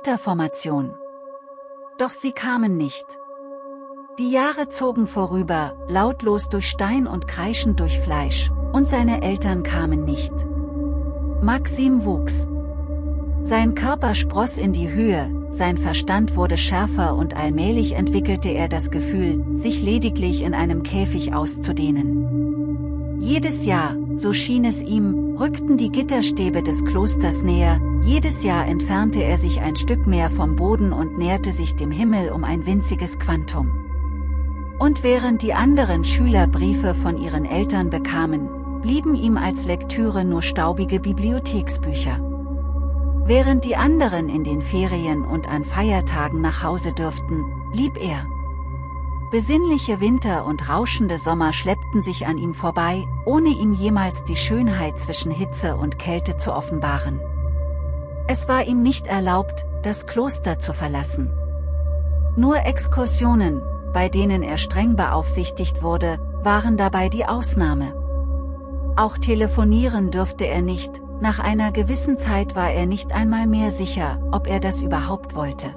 Gitterformation. Doch sie kamen nicht. Die Jahre zogen vorüber, lautlos durch Stein und kreischend durch Fleisch, und seine Eltern kamen nicht. Maxim wuchs. Sein Körper spross in die Höhe, sein Verstand wurde schärfer und allmählich entwickelte er das Gefühl, sich lediglich in einem Käfig auszudehnen. Jedes Jahr, so schien es ihm, rückten die Gitterstäbe des Klosters näher, jedes Jahr entfernte er sich ein Stück mehr vom Boden und näherte sich dem Himmel um ein winziges Quantum. Und während die anderen Schüler Briefe von ihren Eltern bekamen, blieben ihm als Lektüre nur staubige Bibliotheksbücher. Während die anderen in den Ferien und an Feiertagen nach Hause dürften, blieb er. Besinnliche Winter und rauschende Sommer schleppten sich an ihm vorbei, ohne ihm jemals die Schönheit zwischen Hitze und Kälte zu offenbaren. Es war ihm nicht erlaubt, das Kloster zu verlassen. Nur Exkursionen, bei denen er streng beaufsichtigt wurde, waren dabei die Ausnahme. Auch telefonieren dürfte er nicht, nach einer gewissen Zeit war er nicht einmal mehr sicher, ob er das überhaupt wollte.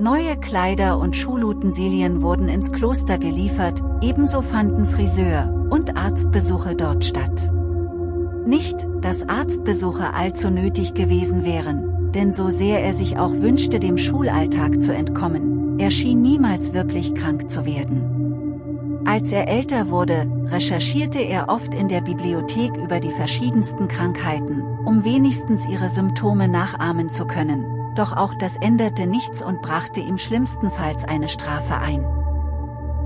Neue Kleider und Schulutensilien wurden ins Kloster geliefert, ebenso fanden Friseur- und Arztbesuche dort statt. Nicht, dass Arztbesuche allzu nötig gewesen wären, denn so sehr er sich auch wünschte dem Schulalltag zu entkommen, er schien niemals wirklich krank zu werden. Als er älter wurde, recherchierte er oft in der Bibliothek über die verschiedensten Krankheiten, um wenigstens ihre Symptome nachahmen zu können, doch auch das änderte nichts und brachte ihm schlimmstenfalls eine Strafe ein.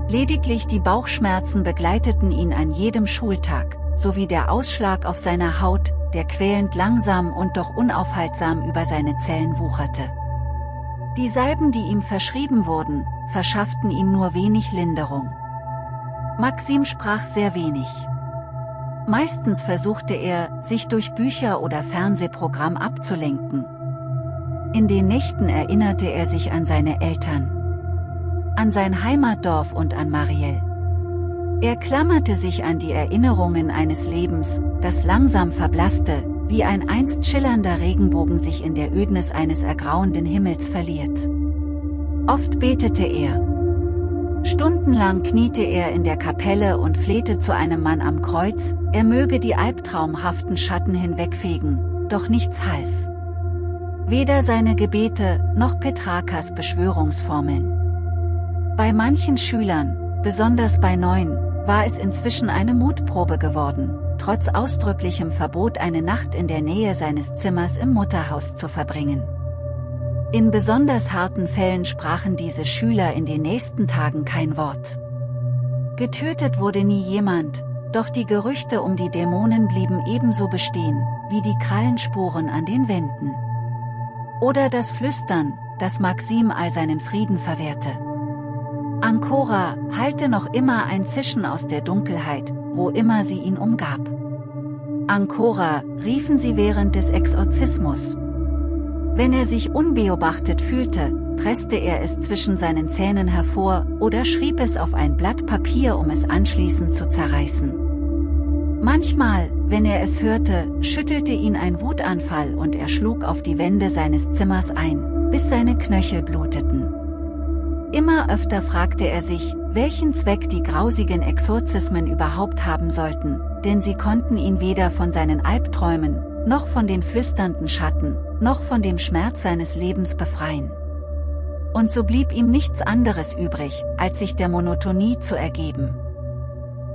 Lediglich die Bauchschmerzen begleiteten ihn an jedem Schultag, sowie der Ausschlag auf seiner Haut, der quälend langsam und doch unaufhaltsam über seine Zellen wucherte. Die Salben die ihm verschrieben wurden, verschafften ihm nur wenig Linderung. Maxim sprach sehr wenig. Meistens versuchte er, sich durch Bücher oder Fernsehprogramm abzulenken. In den Nächten erinnerte er sich an seine Eltern. An sein Heimatdorf und an Marielle. Er klammerte sich an die Erinnerungen eines Lebens, das langsam verblasste, wie ein einst schillernder Regenbogen sich in der Ödnis eines ergrauenden Himmels verliert. Oft betete er, Stundenlang kniete er in der Kapelle und flehte zu einem Mann am Kreuz, er möge die albtraumhaften Schatten hinwegfegen, doch nichts half. Weder seine Gebete, noch Petrakas Beschwörungsformeln. Bei manchen Schülern, besonders bei Neuen, war es inzwischen eine Mutprobe geworden, trotz ausdrücklichem Verbot eine Nacht in der Nähe seines Zimmers im Mutterhaus zu verbringen. In besonders harten Fällen sprachen diese Schüler in den nächsten Tagen kein Wort. Getötet wurde nie jemand, doch die Gerüchte um die Dämonen blieben ebenso bestehen, wie die Krallenspuren an den Wänden. Oder das Flüstern, das Maxim all seinen Frieden verwehrte. Ancora hallte noch immer ein Zischen aus der Dunkelheit, wo immer sie ihn umgab. Ancora, riefen sie während des Exorzismus. Wenn er sich unbeobachtet fühlte, presste er es zwischen seinen Zähnen hervor oder schrieb es auf ein Blatt Papier um es anschließend zu zerreißen. Manchmal, wenn er es hörte, schüttelte ihn ein Wutanfall und er schlug auf die Wände seines Zimmers ein, bis seine Knöchel bluteten. Immer öfter fragte er sich, welchen Zweck die grausigen Exorzismen überhaupt haben sollten, denn sie konnten ihn weder von seinen Albträumen, noch von den flüsternden Schatten, noch von dem Schmerz seines Lebens befreien. Und so blieb ihm nichts anderes übrig, als sich der Monotonie zu ergeben.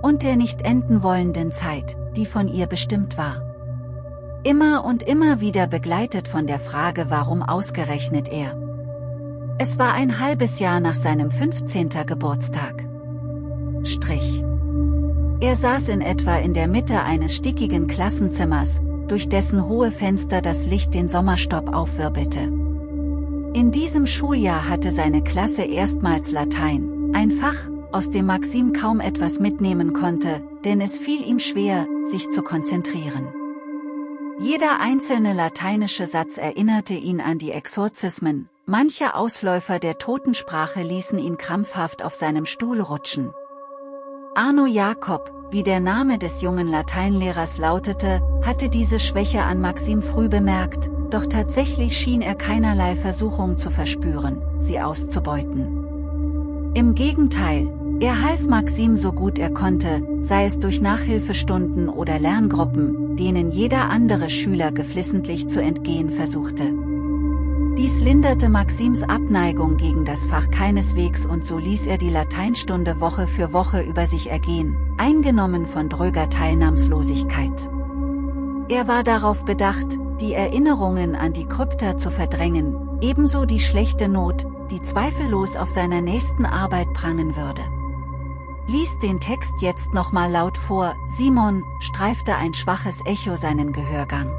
Und der nicht enden wollenden Zeit, die von ihr bestimmt war. Immer und immer wieder begleitet von der Frage warum ausgerechnet er. Es war ein halbes Jahr nach seinem 15. Geburtstag. Strich. Er saß in etwa in der Mitte eines stickigen Klassenzimmers, durch dessen hohe Fenster das Licht den Sommerstopp aufwirbelte. In diesem Schuljahr hatte seine Klasse erstmals Latein, ein Fach, aus dem Maxim kaum etwas mitnehmen konnte, denn es fiel ihm schwer, sich zu konzentrieren. Jeder einzelne lateinische Satz erinnerte ihn an die Exorzismen, manche Ausläufer der Totensprache ließen ihn krampfhaft auf seinem Stuhl rutschen. Arno Jakob, wie der Name des jungen Lateinlehrers lautete, hatte diese Schwäche an Maxim früh bemerkt, doch tatsächlich schien er keinerlei Versuchung zu verspüren, sie auszubeuten. Im Gegenteil, er half Maxim so gut er konnte, sei es durch Nachhilfestunden oder Lerngruppen, denen jeder andere Schüler geflissentlich zu entgehen versuchte. Dies linderte Maxims Abneigung gegen das Fach keineswegs und so ließ er die Lateinstunde Woche für Woche über sich ergehen, eingenommen von dröger Teilnahmslosigkeit. Er war darauf bedacht, die Erinnerungen an die Krypta zu verdrängen, ebenso die schlechte Not, die zweifellos auf seiner nächsten Arbeit prangen würde. Lies den Text jetzt nochmal laut vor, Simon, streifte ein schwaches Echo seinen Gehörgang.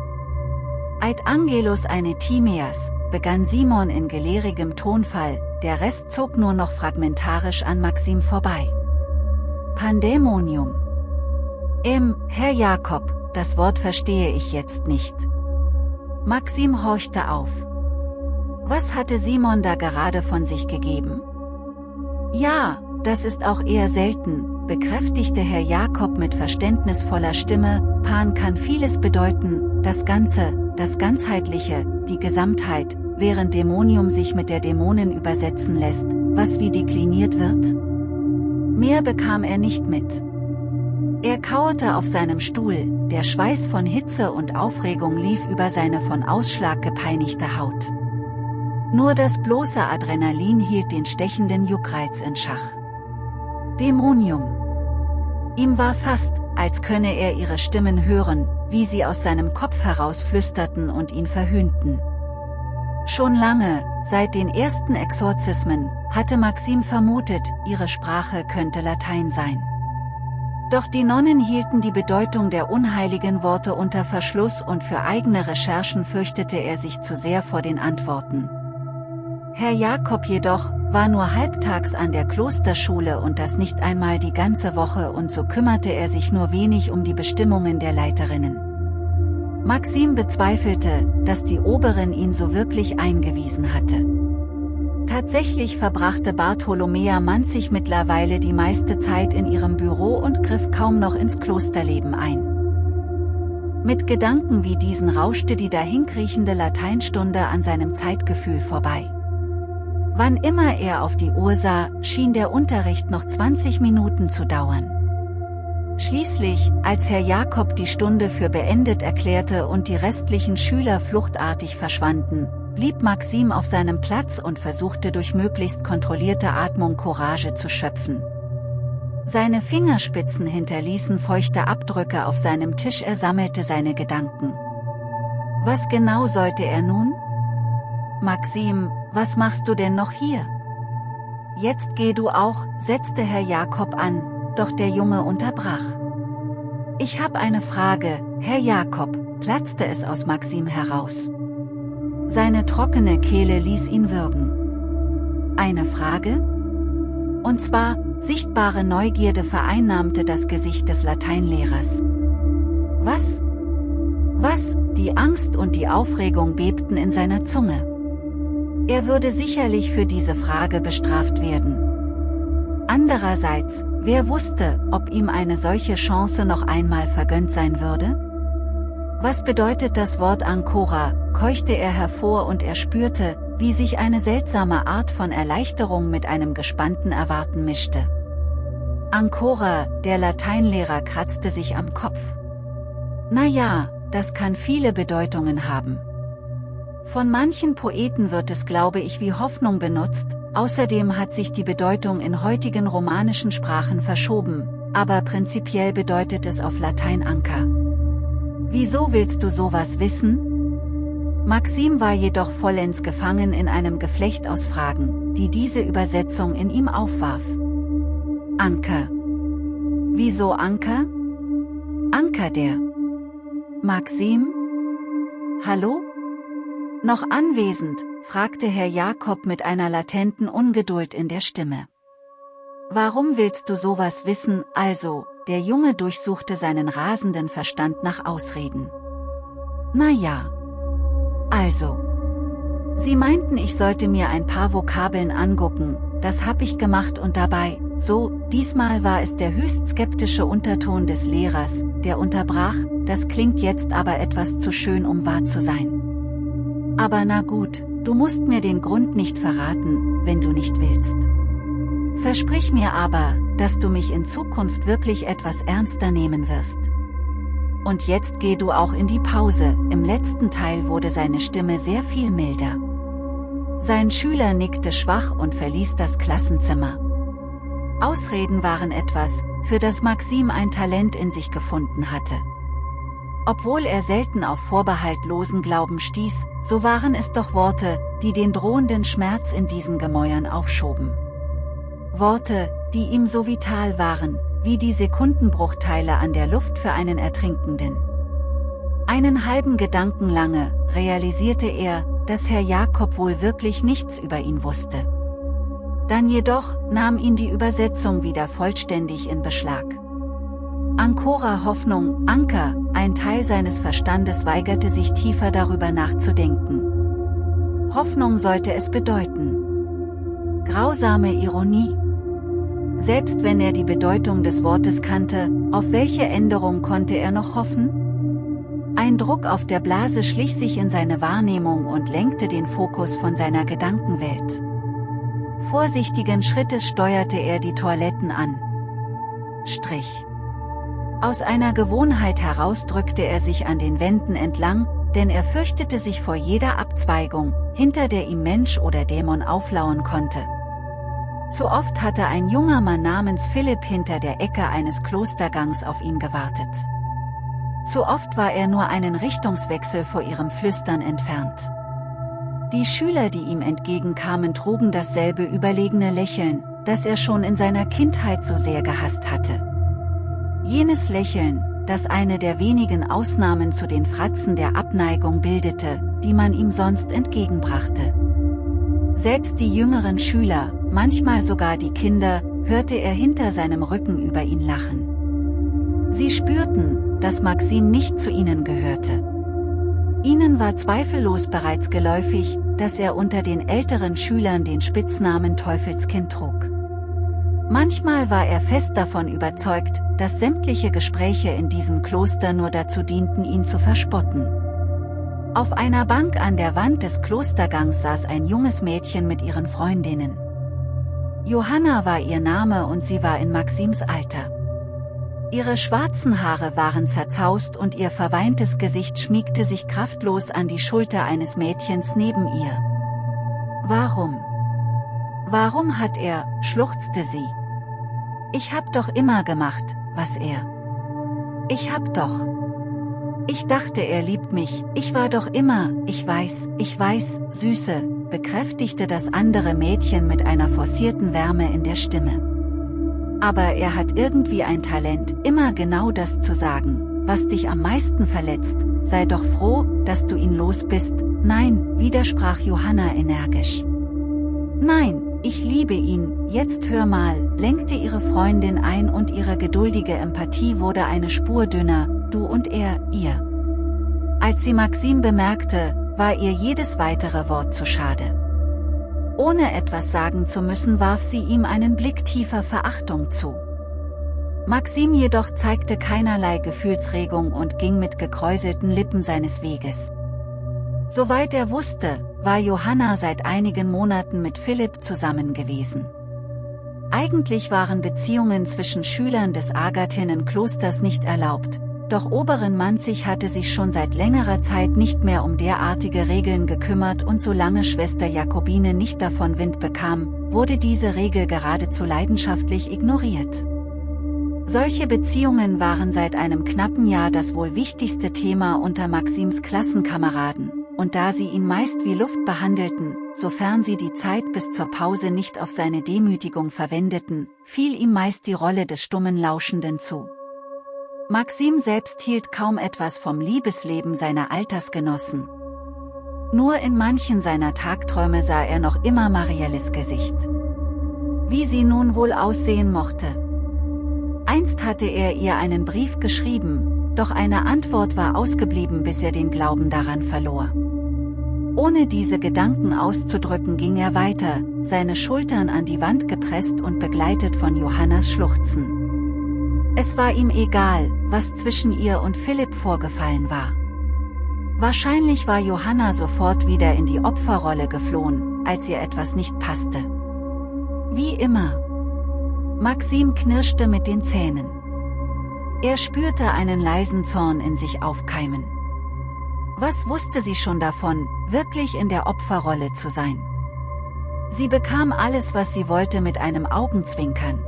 Eid Angelus eine Timeas, begann Simon in gelehrigem Tonfall, der Rest zog nur noch fragmentarisch an Maxim vorbei. Pandemonium. Im, Herr Jakob, das Wort verstehe ich jetzt nicht. Maxim horchte auf. Was hatte Simon da gerade von sich gegeben? Ja, das ist auch eher selten, bekräftigte Herr Jakob mit verständnisvoller Stimme, Pan kann vieles bedeuten, das Ganze, das Ganzheitliche, die Gesamtheit, während Dämonium sich mit der Dämonen übersetzen lässt, was wie dekliniert wird? Mehr bekam er nicht mit. Er kauerte auf seinem Stuhl, der Schweiß von Hitze und Aufregung lief über seine von Ausschlag gepeinigte Haut. Nur das bloße Adrenalin hielt den stechenden Juckreiz in Schach. Dämonium. Ihm war fast, als könne er ihre Stimmen hören, wie sie aus seinem Kopf heraus flüsterten und ihn verhöhnten. Schon lange, seit den ersten Exorzismen, hatte Maxim vermutet, ihre Sprache könnte Latein sein. Doch die Nonnen hielten die Bedeutung der unheiligen Worte unter Verschluss und für eigene Recherchen fürchtete er sich zu sehr vor den Antworten. Herr Jakob jedoch, war nur halbtags an der Klosterschule und das nicht einmal die ganze Woche und so kümmerte er sich nur wenig um die Bestimmungen der Leiterinnen. Maxim bezweifelte, dass die Oberin ihn so wirklich eingewiesen hatte. Tatsächlich verbrachte Bartholomea Manzig mittlerweile die meiste Zeit in ihrem Büro und griff kaum noch ins Klosterleben ein. Mit Gedanken wie diesen rauschte die dahinkriechende Lateinstunde an seinem Zeitgefühl vorbei. Wann immer er auf die Uhr sah, schien der Unterricht noch 20 Minuten zu dauern. Schließlich, als Herr Jakob die Stunde für beendet erklärte und die restlichen Schüler fluchtartig verschwanden, blieb Maxim auf seinem Platz und versuchte durch möglichst kontrollierte Atmung Courage zu schöpfen. Seine Fingerspitzen hinterließen feuchte Abdrücke auf seinem Tisch er sammelte seine Gedanken. Was genau sollte er nun? Maxim, was machst du denn noch hier? Jetzt geh du auch, setzte Herr Jakob an, doch der Junge unterbrach. Ich hab eine Frage, Herr Jakob, platzte es aus Maxim heraus. Seine trockene Kehle ließ ihn würgen. Eine Frage? Und zwar, sichtbare Neugierde vereinnahmte das Gesicht des Lateinlehrers. Was? Was? Die Angst und die Aufregung bebten in seiner Zunge. Er würde sicherlich für diese Frage bestraft werden. Andererseits, wer wusste, ob ihm eine solche Chance noch einmal vergönnt sein würde? Was bedeutet das Wort Ancora, keuchte er hervor und er spürte, wie sich eine seltsame Art von Erleichterung mit einem gespannten Erwarten mischte. Ancora, der Lateinlehrer kratzte sich am Kopf. Na ja, das kann viele Bedeutungen haben. Von manchen Poeten wird es glaube ich wie Hoffnung benutzt, außerdem hat sich die Bedeutung in heutigen romanischen Sprachen verschoben, aber prinzipiell bedeutet es auf Latein Anker. Wieso willst du sowas wissen? Maxim war jedoch vollends gefangen in einem Geflecht aus Fragen, die diese Übersetzung in ihm aufwarf. Anker. Wieso Anker? Anker der. Maxim? Hallo? Noch anwesend, fragte Herr Jakob mit einer latenten Ungeduld in der Stimme. Warum willst du sowas wissen, also, der Junge durchsuchte seinen rasenden Verstand nach Ausreden. Na ja. Also. Sie meinten ich sollte mir ein paar Vokabeln angucken, das hab ich gemacht und dabei, so, diesmal war es der höchst skeptische Unterton des Lehrers, der unterbrach, das klingt jetzt aber etwas zu schön um wahr zu sein. Aber na gut, du musst mir den Grund nicht verraten, wenn du nicht willst. Versprich mir aber, dass du mich in Zukunft wirklich etwas ernster nehmen wirst. Und jetzt geh du auch in die Pause, im letzten Teil wurde seine Stimme sehr viel milder. Sein Schüler nickte schwach und verließ das Klassenzimmer. Ausreden waren etwas, für das Maxim ein Talent in sich gefunden hatte. Obwohl er selten auf vorbehaltlosen Glauben stieß, so waren es doch Worte, die den drohenden Schmerz in diesen Gemäuern aufschoben. Worte, die ihm so vital waren, wie die Sekundenbruchteile an der Luft für einen Ertrinkenden. Einen halben Gedanken lange, realisierte er, dass Herr Jakob wohl wirklich nichts über ihn wusste. Dann jedoch nahm ihn die Übersetzung wieder vollständig in Beschlag. Ankora Hoffnung, Anker, ein Teil seines Verstandes weigerte sich tiefer darüber nachzudenken. Hoffnung sollte es bedeuten. Grausame Ironie. Selbst wenn er die Bedeutung des Wortes kannte, auf welche Änderung konnte er noch hoffen? Ein Druck auf der Blase schlich sich in seine Wahrnehmung und lenkte den Fokus von seiner Gedankenwelt. Vorsichtigen Schrittes steuerte er die Toiletten an. Strich. Aus einer Gewohnheit heraus drückte er sich an den Wänden entlang, denn er fürchtete sich vor jeder Abzweigung, hinter der ihm Mensch oder Dämon auflauern konnte. Zu oft hatte ein junger Mann namens Philipp hinter der Ecke eines Klostergangs auf ihn gewartet. Zu oft war er nur einen Richtungswechsel vor ihrem Flüstern entfernt. Die Schüler, die ihm entgegenkamen, trugen dasselbe überlegene Lächeln, das er schon in seiner Kindheit so sehr gehasst hatte. Jenes Lächeln, das eine der wenigen Ausnahmen zu den Fratzen der Abneigung bildete, die man ihm sonst entgegenbrachte. Selbst die jüngeren Schüler, manchmal sogar die Kinder, hörte er hinter seinem Rücken über ihn lachen. Sie spürten, dass Maxim nicht zu ihnen gehörte. Ihnen war zweifellos bereits geläufig, dass er unter den älteren Schülern den Spitznamen Teufelskind trug. Manchmal war er fest davon überzeugt, dass sämtliche Gespräche in diesem Kloster nur dazu dienten ihn zu verspotten. Auf einer Bank an der Wand des Klostergangs saß ein junges Mädchen mit ihren Freundinnen. Johanna war ihr Name und sie war in Maxims Alter. Ihre schwarzen Haare waren zerzaust und ihr verweintes Gesicht schmiegte sich kraftlos an die Schulter eines Mädchens neben ihr. Warum? Warum hat er, schluchzte sie. Ich hab doch immer gemacht, was er. Ich hab doch. Ich dachte er liebt mich, ich war doch immer, ich weiß, ich weiß, Süße, bekräftigte das andere Mädchen mit einer forcierten Wärme in der Stimme. Aber er hat irgendwie ein Talent, immer genau das zu sagen, was dich am meisten verletzt, sei doch froh, dass du ihn los bist, nein, widersprach Johanna energisch. Nein, ich liebe ihn, jetzt hör mal, lenkte ihre Freundin ein und ihre geduldige Empathie wurde eine Spur dünner, du und er, ihr. Als sie Maxim bemerkte, war ihr jedes weitere Wort zu schade. Ohne etwas sagen zu müssen warf sie ihm einen Blick tiefer Verachtung zu. Maxim jedoch zeigte keinerlei Gefühlsregung und ging mit gekräuselten Lippen seines Weges. Soweit er wusste, war Johanna seit einigen Monaten mit Philipp zusammen gewesen. Eigentlich waren Beziehungen zwischen Schülern des Agathinen-Klosters nicht erlaubt, doch Oberin Manzig hatte sich schon seit längerer Zeit nicht mehr um derartige Regeln gekümmert und solange Schwester Jakobine nicht davon Wind bekam, wurde diese Regel geradezu leidenschaftlich ignoriert. Solche Beziehungen waren seit einem knappen Jahr das wohl wichtigste Thema unter Maxims Klassenkameraden, und da sie ihn meist wie Luft behandelten, sofern sie die Zeit bis zur Pause nicht auf seine Demütigung verwendeten, fiel ihm meist die Rolle des stummen Lauschenden zu. Maxim selbst hielt kaum etwas vom Liebesleben seiner Altersgenossen. Nur in manchen seiner Tagträume sah er noch immer Marielles Gesicht. Wie sie nun wohl aussehen mochte. Einst hatte er ihr einen Brief geschrieben, doch eine Antwort war ausgeblieben bis er den Glauben daran verlor. Ohne diese Gedanken auszudrücken ging er weiter, seine Schultern an die Wand gepresst und begleitet von Johannas Schluchzen. Es war ihm egal, was zwischen ihr und Philipp vorgefallen war. Wahrscheinlich war Johanna sofort wieder in die Opferrolle geflohen, als ihr etwas nicht passte. Wie immer. Maxim knirschte mit den Zähnen. Er spürte einen leisen Zorn in sich aufkeimen. Was wusste sie schon davon, wirklich in der Opferrolle zu sein? Sie bekam alles was sie wollte mit einem Augenzwinkern.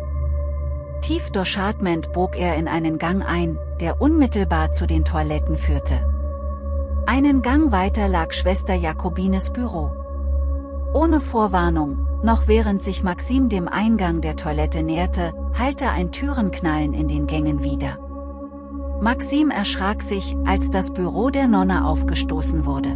Tief durchatmend bog er in einen Gang ein, der unmittelbar zu den Toiletten führte. Einen Gang weiter lag Schwester Jakobines Büro. Ohne Vorwarnung, noch während sich Maxim dem Eingang der Toilette näherte, hallte ein Türenknallen in den Gängen wieder. Maxim erschrak sich, als das Büro der Nonne aufgestoßen wurde.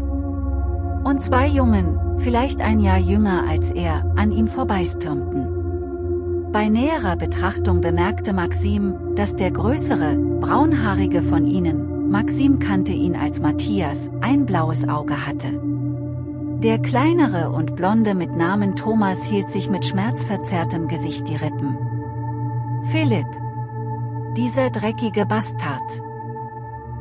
Und zwei Jungen, vielleicht ein Jahr jünger als er, an ihm vorbeistürmten. Bei näherer Betrachtung bemerkte Maxim, dass der größere, braunhaarige von ihnen, Maxim kannte ihn als Matthias, ein blaues Auge hatte. Der kleinere und blonde mit Namen Thomas hielt sich mit schmerzverzerrtem Gesicht die Rippen. Philipp. Dieser dreckige Bastard.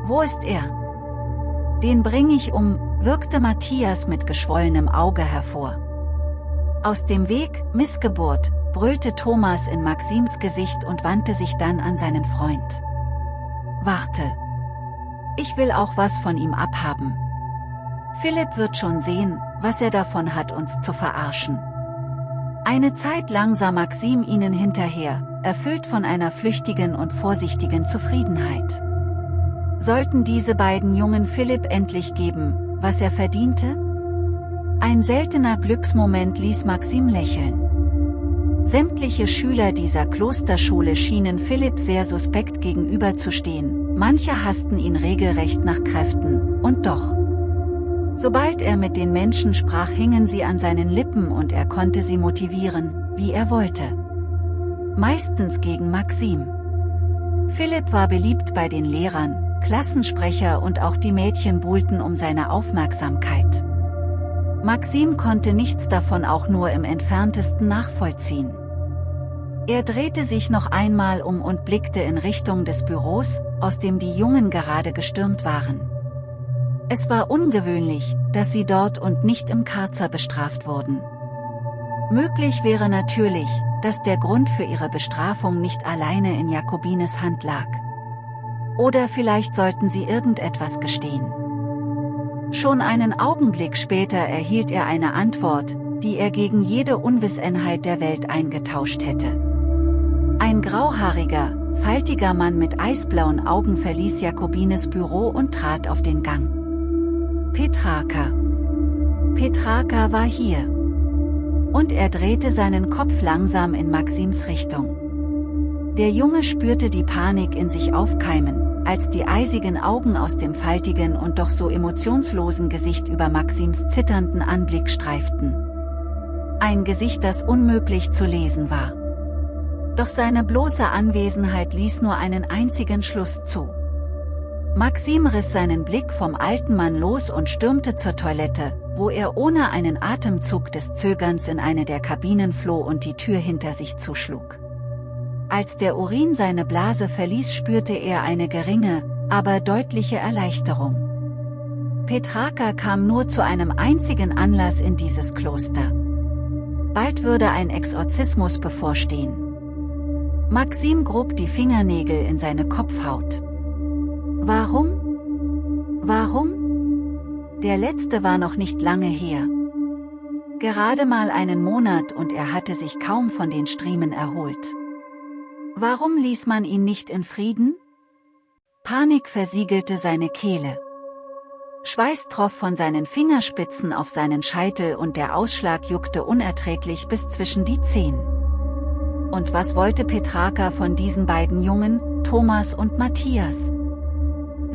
Wo ist er? Den bring ich um, wirkte Matthias mit geschwollenem Auge hervor. Aus dem Weg, Missgeburt, brüllte Thomas in Maxims Gesicht und wandte sich dann an seinen Freund. Warte. Ich will auch was von ihm abhaben. Philipp wird schon sehen, was er davon hat uns zu verarschen. Eine Zeit lang sah Maxim ihnen hinterher, erfüllt von einer flüchtigen und vorsichtigen Zufriedenheit. Sollten diese beiden Jungen Philipp endlich geben, was er verdiente? Ein seltener Glücksmoment ließ Maxim lächeln. Sämtliche Schüler dieser Klosterschule schienen Philipp sehr suspekt gegenüberzustehen, manche hassten ihn regelrecht nach Kräften, und doch. Sobald er mit den Menschen sprach hingen sie an seinen Lippen und er konnte sie motivieren, wie er wollte. Meistens gegen Maxim. Philipp war beliebt bei den Lehrern, Klassensprecher und auch die Mädchen buhlten um seine Aufmerksamkeit. Maxim konnte nichts davon auch nur im entferntesten nachvollziehen. Er drehte sich noch einmal um und blickte in Richtung des Büros, aus dem die Jungen gerade gestürmt waren. Es war ungewöhnlich, dass sie dort und nicht im Karzer bestraft wurden. Möglich wäre natürlich, dass der Grund für ihre Bestrafung nicht alleine in Jakobines Hand lag. Oder vielleicht sollten sie irgendetwas gestehen. Schon einen Augenblick später erhielt er eine Antwort, die er gegen jede Unwissenheit der Welt eingetauscht hätte. Ein grauhaariger, faltiger Mann mit eisblauen Augen verließ Jakobines Büro und trat auf den Gang. Petraka. Petraka war hier. Und er drehte seinen Kopf langsam in Maxims Richtung. Der Junge spürte die Panik in sich aufkeimen, als die eisigen Augen aus dem faltigen und doch so emotionslosen Gesicht über Maxims zitternden Anblick streiften. Ein Gesicht das unmöglich zu lesen war. Doch seine bloße Anwesenheit ließ nur einen einzigen Schluss zu. Maxim riss seinen Blick vom alten Mann los und stürmte zur Toilette, wo er ohne einen Atemzug des Zögerns in eine der Kabinen floh und die Tür hinter sich zuschlug. Als der Urin seine Blase verließ spürte er eine geringe, aber deutliche Erleichterung. Petraka kam nur zu einem einzigen Anlass in dieses Kloster. Bald würde ein Exorzismus bevorstehen. Maxim grub die Fingernägel in seine Kopfhaut. Warum? Warum? Der letzte war noch nicht lange her. Gerade mal einen Monat und er hatte sich kaum von den Striemen erholt. Warum ließ man ihn nicht in Frieden? Panik versiegelte seine Kehle. Schweiß troff von seinen Fingerspitzen auf seinen Scheitel und der Ausschlag juckte unerträglich bis zwischen die Zehen. Und was wollte Petraka von diesen beiden Jungen, Thomas und Matthias?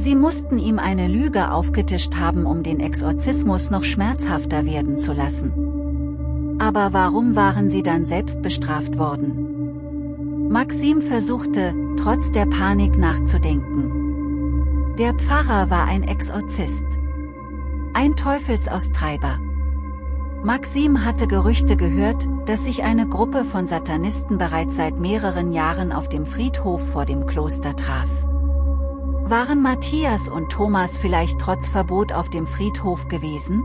Sie mussten ihm eine Lüge aufgetischt haben um den Exorzismus noch schmerzhafter werden zu lassen. Aber warum waren sie dann selbst bestraft worden? Maxim versuchte, trotz der Panik nachzudenken. Der Pfarrer war ein Exorzist. Ein Teufelsaustreiber. Maxim hatte Gerüchte gehört, dass sich eine Gruppe von Satanisten bereits seit mehreren Jahren auf dem Friedhof vor dem Kloster traf. Waren Matthias und Thomas vielleicht trotz Verbot auf dem Friedhof gewesen?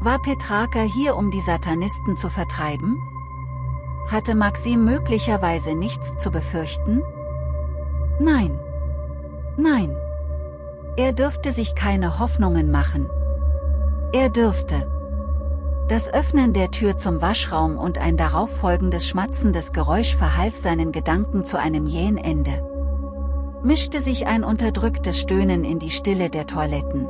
War Petraka hier um die Satanisten zu vertreiben? Hatte Maxim möglicherweise nichts zu befürchten? Nein. Nein. Er dürfte sich keine Hoffnungen machen. Er dürfte. Das Öffnen der Tür zum Waschraum und ein darauf folgendes schmatzendes Geräusch verhalf seinen Gedanken zu einem jähen Ende. Mischte sich ein unterdrücktes Stöhnen in die Stille der Toiletten.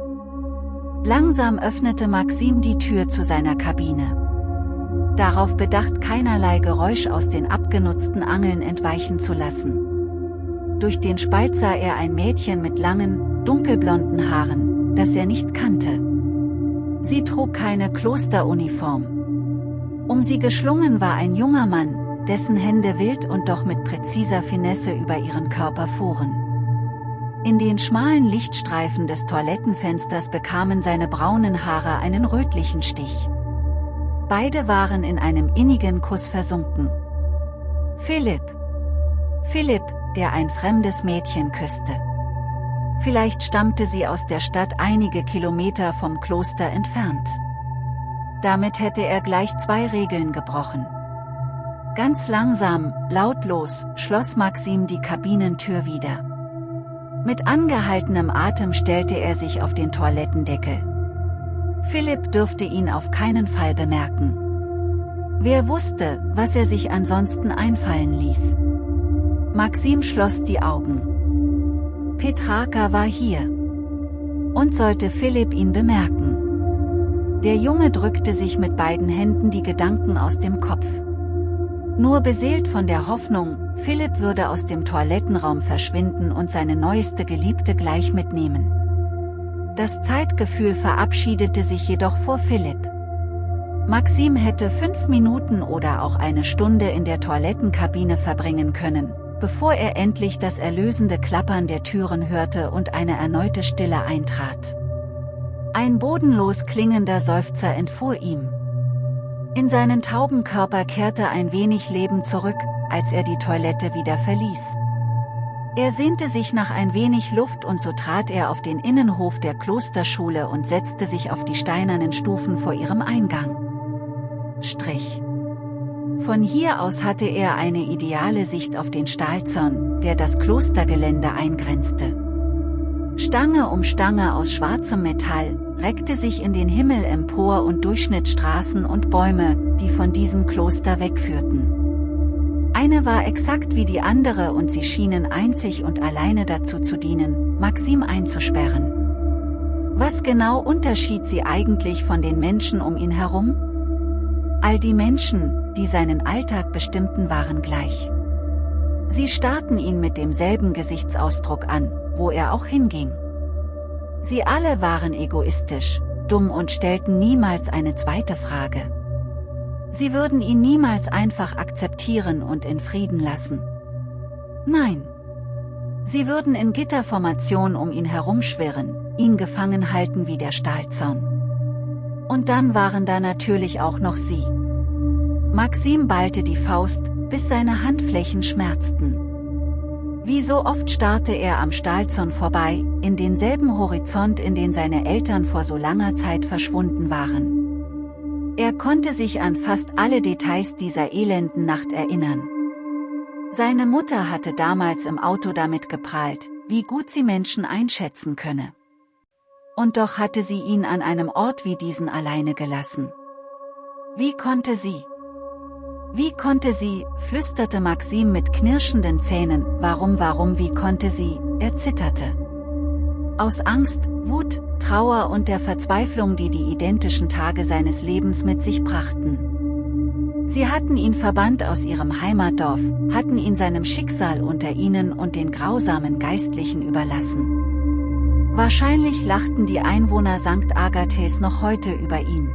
Langsam öffnete Maxim die Tür zu seiner Kabine. Darauf bedacht keinerlei Geräusch aus den abgenutzten Angeln entweichen zu lassen. Durch den Spalt sah er ein Mädchen mit langen, dunkelblonden Haaren, das er nicht kannte. Sie trug keine Klosteruniform. Um sie geschlungen war ein junger Mann, dessen Hände wild und doch mit präziser Finesse über ihren Körper fuhren. In den schmalen Lichtstreifen des Toilettenfensters bekamen seine braunen Haare einen rötlichen Stich. Beide waren in einem innigen Kuss versunken. Philipp. Philipp, der ein fremdes Mädchen küsste. Vielleicht stammte sie aus der Stadt einige Kilometer vom Kloster entfernt. Damit hätte er gleich zwei Regeln gebrochen. Ganz langsam, lautlos, schloss Maxim die Kabinentür wieder. Mit angehaltenem Atem stellte er sich auf den Toilettendeckel. Philipp dürfte ihn auf keinen Fall bemerken. Wer wusste, was er sich ansonsten einfallen ließ. Maxim schloss die Augen. Petraka war hier. Und sollte Philipp ihn bemerken. Der Junge drückte sich mit beiden Händen die Gedanken aus dem Kopf. Nur beseelt von der Hoffnung, Philipp würde aus dem Toilettenraum verschwinden und seine neueste Geliebte gleich mitnehmen. Das Zeitgefühl verabschiedete sich jedoch vor Philipp. Maxim hätte fünf Minuten oder auch eine Stunde in der Toilettenkabine verbringen können, bevor er endlich das erlösende Klappern der Türen hörte und eine erneute Stille eintrat. Ein bodenlos klingender Seufzer entfuhr ihm. In seinen tauben Körper kehrte ein wenig Leben zurück, als er die Toilette wieder verließ. Er sehnte sich nach ein wenig Luft und so trat er auf den Innenhof der Klosterschule und setzte sich auf die steinernen Stufen vor ihrem Eingang. Strich. Von hier aus hatte er eine ideale Sicht auf den Stahlzaun, der das Klostergelände eingrenzte. Stange um Stange aus schwarzem Metall, reckte sich in den Himmel empor und durchschnitt Straßen und Bäume, die von diesem Kloster wegführten. Eine war exakt wie die andere und sie schienen einzig und alleine dazu zu dienen, Maxim einzusperren. Was genau unterschied sie eigentlich von den Menschen um ihn herum? All die Menschen, die seinen Alltag bestimmten waren gleich. Sie starrten ihn mit demselben Gesichtsausdruck an, wo er auch hinging. Sie alle waren egoistisch, dumm und stellten niemals eine zweite Frage. Sie würden ihn niemals einfach akzeptieren und in Frieden lassen. Nein. Sie würden in Gitterformation um ihn herumschwirren, ihn gefangen halten wie der Stahlzaun. Und dann waren da natürlich auch noch sie. Maxim ballte die Faust, bis seine Handflächen schmerzten. Wie so oft starrte er am Stahlzaun vorbei, in denselben Horizont in den seine Eltern vor so langer Zeit verschwunden waren. Er konnte sich an fast alle Details dieser elenden Nacht erinnern. Seine Mutter hatte damals im Auto damit geprahlt, wie gut sie Menschen einschätzen könne. Und doch hatte sie ihn an einem Ort wie diesen alleine gelassen. Wie konnte sie? Wie konnte sie, flüsterte Maxim mit knirschenden Zähnen, warum warum wie konnte sie, er zitterte. Aus Angst, Wut, Trauer und der Verzweiflung die die identischen Tage seines Lebens mit sich brachten. Sie hatten ihn verbannt aus ihrem Heimatdorf, hatten ihn seinem Schicksal unter ihnen und den grausamen Geistlichen überlassen. Wahrscheinlich lachten die Einwohner St. Agathes noch heute über ihn.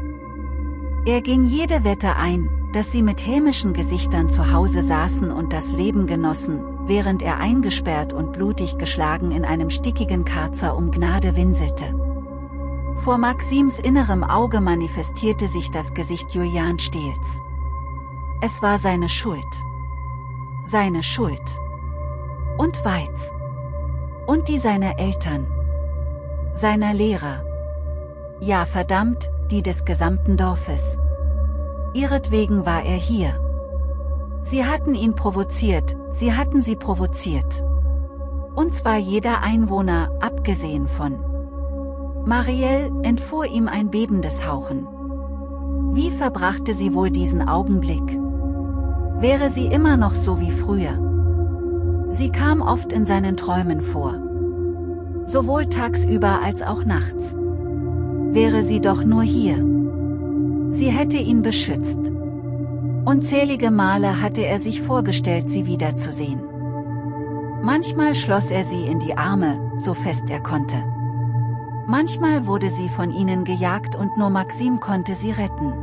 Er ging jede Wette ein, dass sie mit hämischen Gesichtern zu Hause saßen und das Leben genossen, während er eingesperrt und blutig geschlagen in einem stickigen Karzer um Gnade winselte. Vor Maxims innerem Auge manifestierte sich das Gesicht Julian Stehls. Es war seine Schuld. Seine Schuld. Und Weiz. Und die seiner Eltern. Seiner Lehrer. Ja verdammt, die des gesamten Dorfes. Ihretwegen war er hier. Sie hatten ihn provoziert, sie hatten sie provoziert. Und zwar jeder Einwohner, abgesehen von Marielle, entfuhr ihm ein bebendes Hauchen. Wie verbrachte sie wohl diesen Augenblick? Wäre sie immer noch so wie früher? Sie kam oft in seinen Träumen vor. Sowohl tagsüber als auch nachts. Wäre sie doch nur hier. Sie hätte ihn beschützt. Unzählige Male hatte er sich vorgestellt, sie wiederzusehen. Manchmal schloss er sie in die Arme, so fest er konnte. Manchmal wurde sie von ihnen gejagt und nur Maxim konnte sie retten.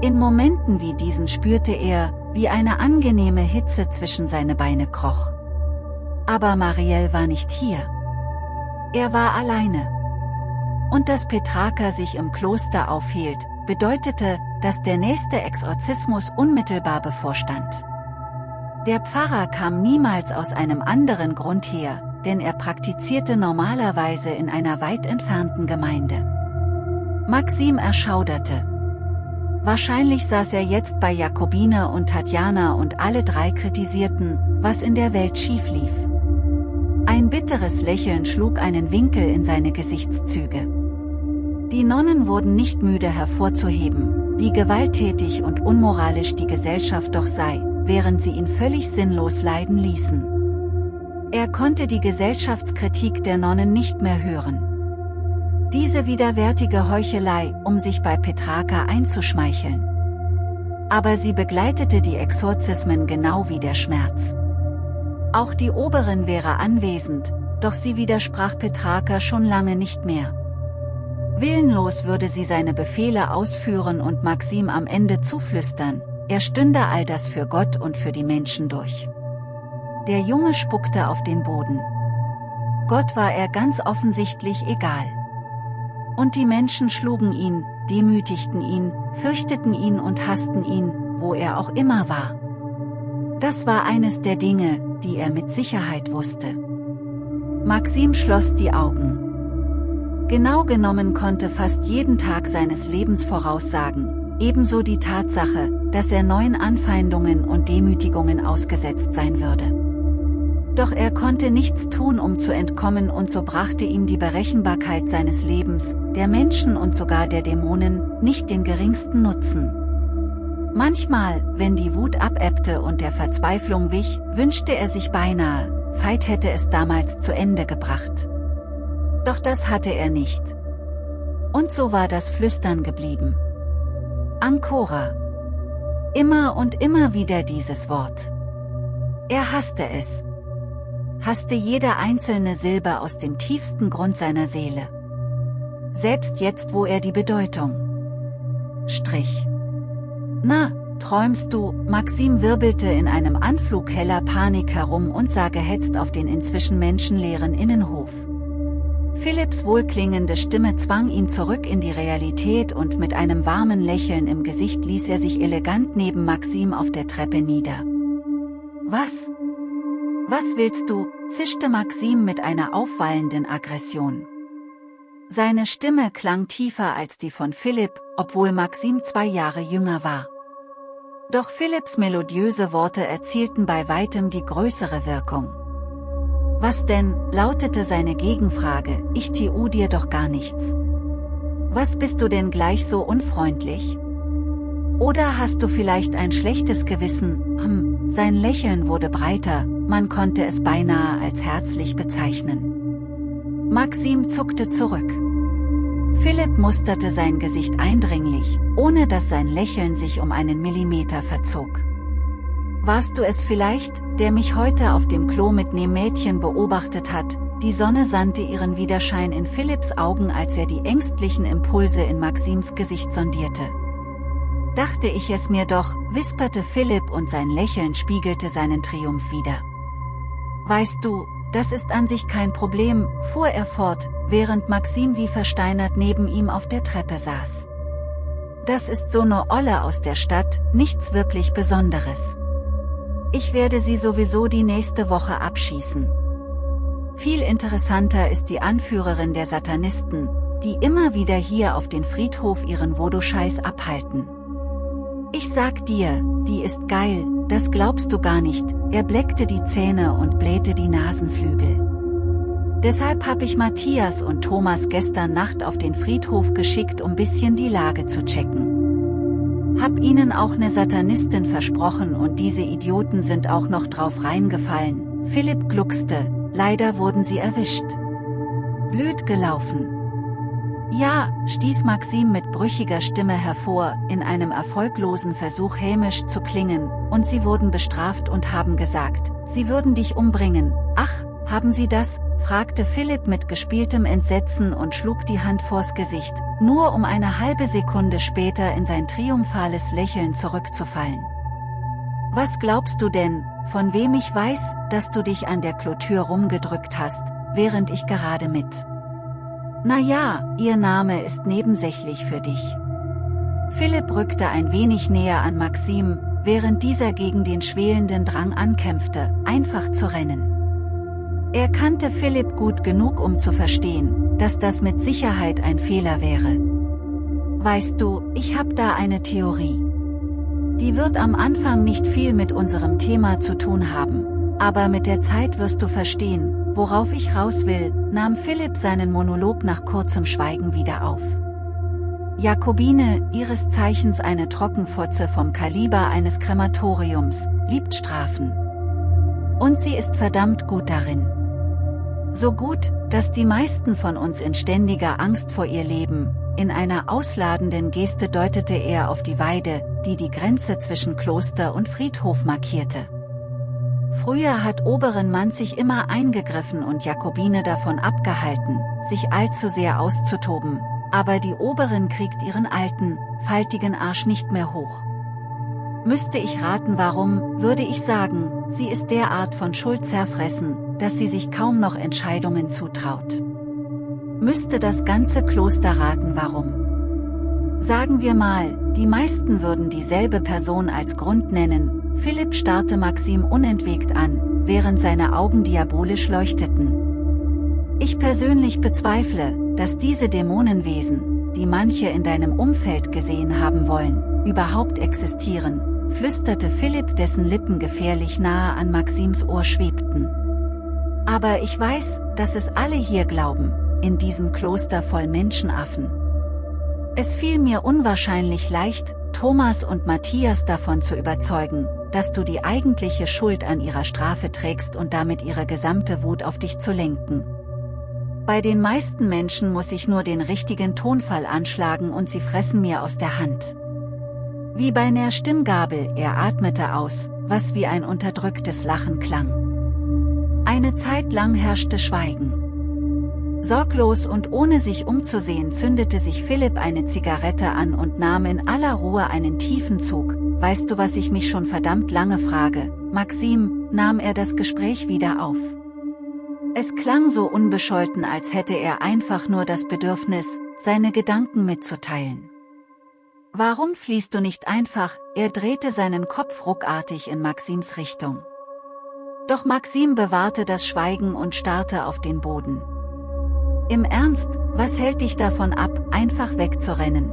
In Momenten wie diesen spürte er, wie eine angenehme Hitze zwischen seine Beine kroch. Aber Marielle war nicht hier. Er war alleine. Und dass Petraka sich im Kloster aufhielt, bedeutete, dass der nächste Exorzismus unmittelbar bevorstand. Der Pfarrer kam niemals aus einem anderen Grund her, denn er praktizierte normalerweise in einer weit entfernten Gemeinde. Maxim erschauderte. Wahrscheinlich saß er jetzt bei Jakobine und Tatjana und alle drei kritisierten, was in der Welt schief lief. Ein bitteres Lächeln schlug einen Winkel in seine Gesichtszüge. Die Nonnen wurden nicht müde hervorzuheben, wie gewalttätig und unmoralisch die Gesellschaft doch sei, während sie ihn völlig sinnlos leiden ließen. Er konnte die Gesellschaftskritik der Nonnen nicht mehr hören. Diese widerwärtige Heuchelei, um sich bei Petraka einzuschmeicheln. Aber sie begleitete die Exorzismen genau wie der Schmerz. Auch die Oberin wäre anwesend, doch sie widersprach Petraka schon lange nicht mehr. Willenlos würde sie seine Befehle ausführen und Maxim am Ende zuflüstern, er stünde all das für Gott und für die Menschen durch. Der Junge spuckte auf den Boden. Gott war er ganz offensichtlich egal. Und die Menschen schlugen ihn, demütigten ihn, fürchteten ihn und hassten ihn, wo er auch immer war. Das war eines der Dinge, die er mit Sicherheit wusste. Maxim schloss die Augen. Genau genommen konnte fast jeden Tag seines Lebens voraussagen, ebenso die Tatsache, dass er neuen Anfeindungen und Demütigungen ausgesetzt sein würde. Doch er konnte nichts tun um zu entkommen und so brachte ihm die Berechenbarkeit seines Lebens, der Menschen und sogar der Dämonen, nicht den geringsten Nutzen. Manchmal, wenn die Wut abebbte und der Verzweiflung wich, wünschte er sich beinahe, Veit hätte es damals zu Ende gebracht. Doch das hatte er nicht. Und so war das Flüstern geblieben. Ancora. Immer und immer wieder dieses Wort. Er hasste es, hasste jede einzelne Silbe aus dem tiefsten Grund seiner Seele. Selbst jetzt wo er die Bedeutung strich. Na, träumst du, Maxim wirbelte in einem Anflug heller Panik herum und sah gehetzt auf den inzwischen menschenleeren Innenhof. Philipps wohlklingende Stimme zwang ihn zurück in die Realität und mit einem warmen Lächeln im Gesicht ließ er sich elegant neben Maxim auf der Treppe nieder. Was? Was willst du, zischte Maxim mit einer aufwallenden Aggression. Seine Stimme klang tiefer als die von Philipp, obwohl Maxim zwei Jahre jünger war. Doch Philipps melodiöse Worte erzielten bei weitem die größere Wirkung. Was denn, lautete seine Gegenfrage, ich tu dir doch gar nichts. Was bist du denn gleich so unfreundlich? Oder hast du vielleicht ein schlechtes Gewissen, hm, sein Lächeln wurde breiter, man konnte es beinahe als herzlich bezeichnen. Maxim zuckte zurück. Philipp musterte sein Gesicht eindringlich, ohne dass sein Lächeln sich um einen Millimeter verzog. Warst du es vielleicht, der mich heute auf dem Klo mit nem Mädchen beobachtet hat? Die Sonne sandte ihren Widerschein in Philipps Augen als er die ängstlichen Impulse in Maxims Gesicht sondierte. Dachte ich es mir doch, wisperte Philipp und sein Lächeln spiegelte seinen Triumph wider. Weißt du, das ist an sich kein Problem, fuhr er fort, während Maxim wie versteinert neben ihm auf der Treppe saß. Das ist so ne Olle aus der Stadt, nichts wirklich Besonderes. Ich werde sie sowieso die nächste Woche abschießen. Viel interessanter ist die Anführerin der Satanisten, die immer wieder hier auf den Friedhof ihren Voodoo-Scheiß abhalten. Ich sag dir, die ist geil, das glaubst du gar nicht, er bleckte die Zähne und blähte die Nasenflügel. Deshalb hab ich Matthias und Thomas gestern Nacht auf den Friedhof geschickt um bisschen die Lage zu checken. Hab ihnen auch ne Satanistin versprochen und diese Idioten sind auch noch drauf reingefallen, Philipp gluckste, leider wurden sie erwischt. Blöd gelaufen. Ja, stieß Maxim mit brüchiger Stimme hervor, in einem erfolglosen Versuch hämisch zu klingen, und sie wurden bestraft und haben gesagt, sie würden dich umbringen. Ach, haben sie das? Fragte Philipp mit gespieltem Entsetzen und schlug die Hand vors Gesicht, nur um eine halbe Sekunde später in sein triumphales Lächeln zurückzufallen. Was glaubst du denn, von wem ich weiß, dass du dich an der Klotür rumgedrückt hast, während ich gerade mit na ja, ihr Name ist nebensächlich für dich. Philipp rückte ein wenig näher an Maxim, während dieser gegen den schwelenden Drang ankämpfte, einfach zu rennen. Er kannte Philipp gut genug um zu verstehen, dass das mit Sicherheit ein Fehler wäre. Weißt du, ich hab da eine Theorie. Die wird am Anfang nicht viel mit unserem Thema zu tun haben, aber mit der Zeit wirst du verstehen, Worauf ich raus will, nahm Philipp seinen Monolog nach kurzem Schweigen wieder auf. Jakobine, ihres Zeichens eine Trockenfotze vom Kaliber eines Krematoriums, liebt Strafen. Und sie ist verdammt gut darin. So gut, dass die meisten von uns in ständiger Angst vor ihr leben, in einer ausladenden Geste deutete er auf die Weide, die die Grenze zwischen Kloster und Friedhof markierte. Früher hat Oberen Mann sich immer eingegriffen und Jakobine davon abgehalten, sich allzu sehr auszutoben, aber die Oberin kriegt ihren alten, faltigen Arsch nicht mehr hoch. Müsste ich raten warum, würde ich sagen, sie ist derart von Schuld zerfressen, dass sie sich kaum noch Entscheidungen zutraut. Müsste das ganze Kloster raten warum. Sagen wir mal, die meisten würden dieselbe Person als Grund nennen, Philipp starrte Maxim unentwegt an, während seine Augen diabolisch leuchteten. Ich persönlich bezweifle, dass diese Dämonenwesen, die manche in deinem Umfeld gesehen haben wollen, überhaupt existieren, flüsterte Philipp dessen Lippen gefährlich nahe an Maxims Ohr schwebten. Aber ich weiß, dass es alle hier glauben, in diesem Kloster voll Menschenaffen. Es fiel mir unwahrscheinlich leicht, Thomas und Matthias davon zu überzeugen, dass du die eigentliche Schuld an ihrer Strafe trägst und damit ihre gesamte Wut auf dich zu lenken. Bei den meisten Menschen muss ich nur den richtigen Tonfall anschlagen und sie fressen mir aus der Hand. Wie bei einer Stimmgabel, er atmete aus, was wie ein unterdrücktes Lachen klang. Eine Zeit lang herrschte Schweigen. Sorglos und ohne sich umzusehen zündete sich Philipp eine Zigarette an und nahm in aller Ruhe einen tiefen Zug, Weißt du was ich mich schon verdammt lange frage, Maxim, nahm er das Gespräch wieder auf. Es klang so unbescholten als hätte er einfach nur das Bedürfnis, seine Gedanken mitzuteilen. Warum fließt du nicht einfach, er drehte seinen Kopf ruckartig in Maxims Richtung. Doch Maxim bewahrte das Schweigen und starrte auf den Boden. Im Ernst, was hält dich davon ab, einfach wegzurennen?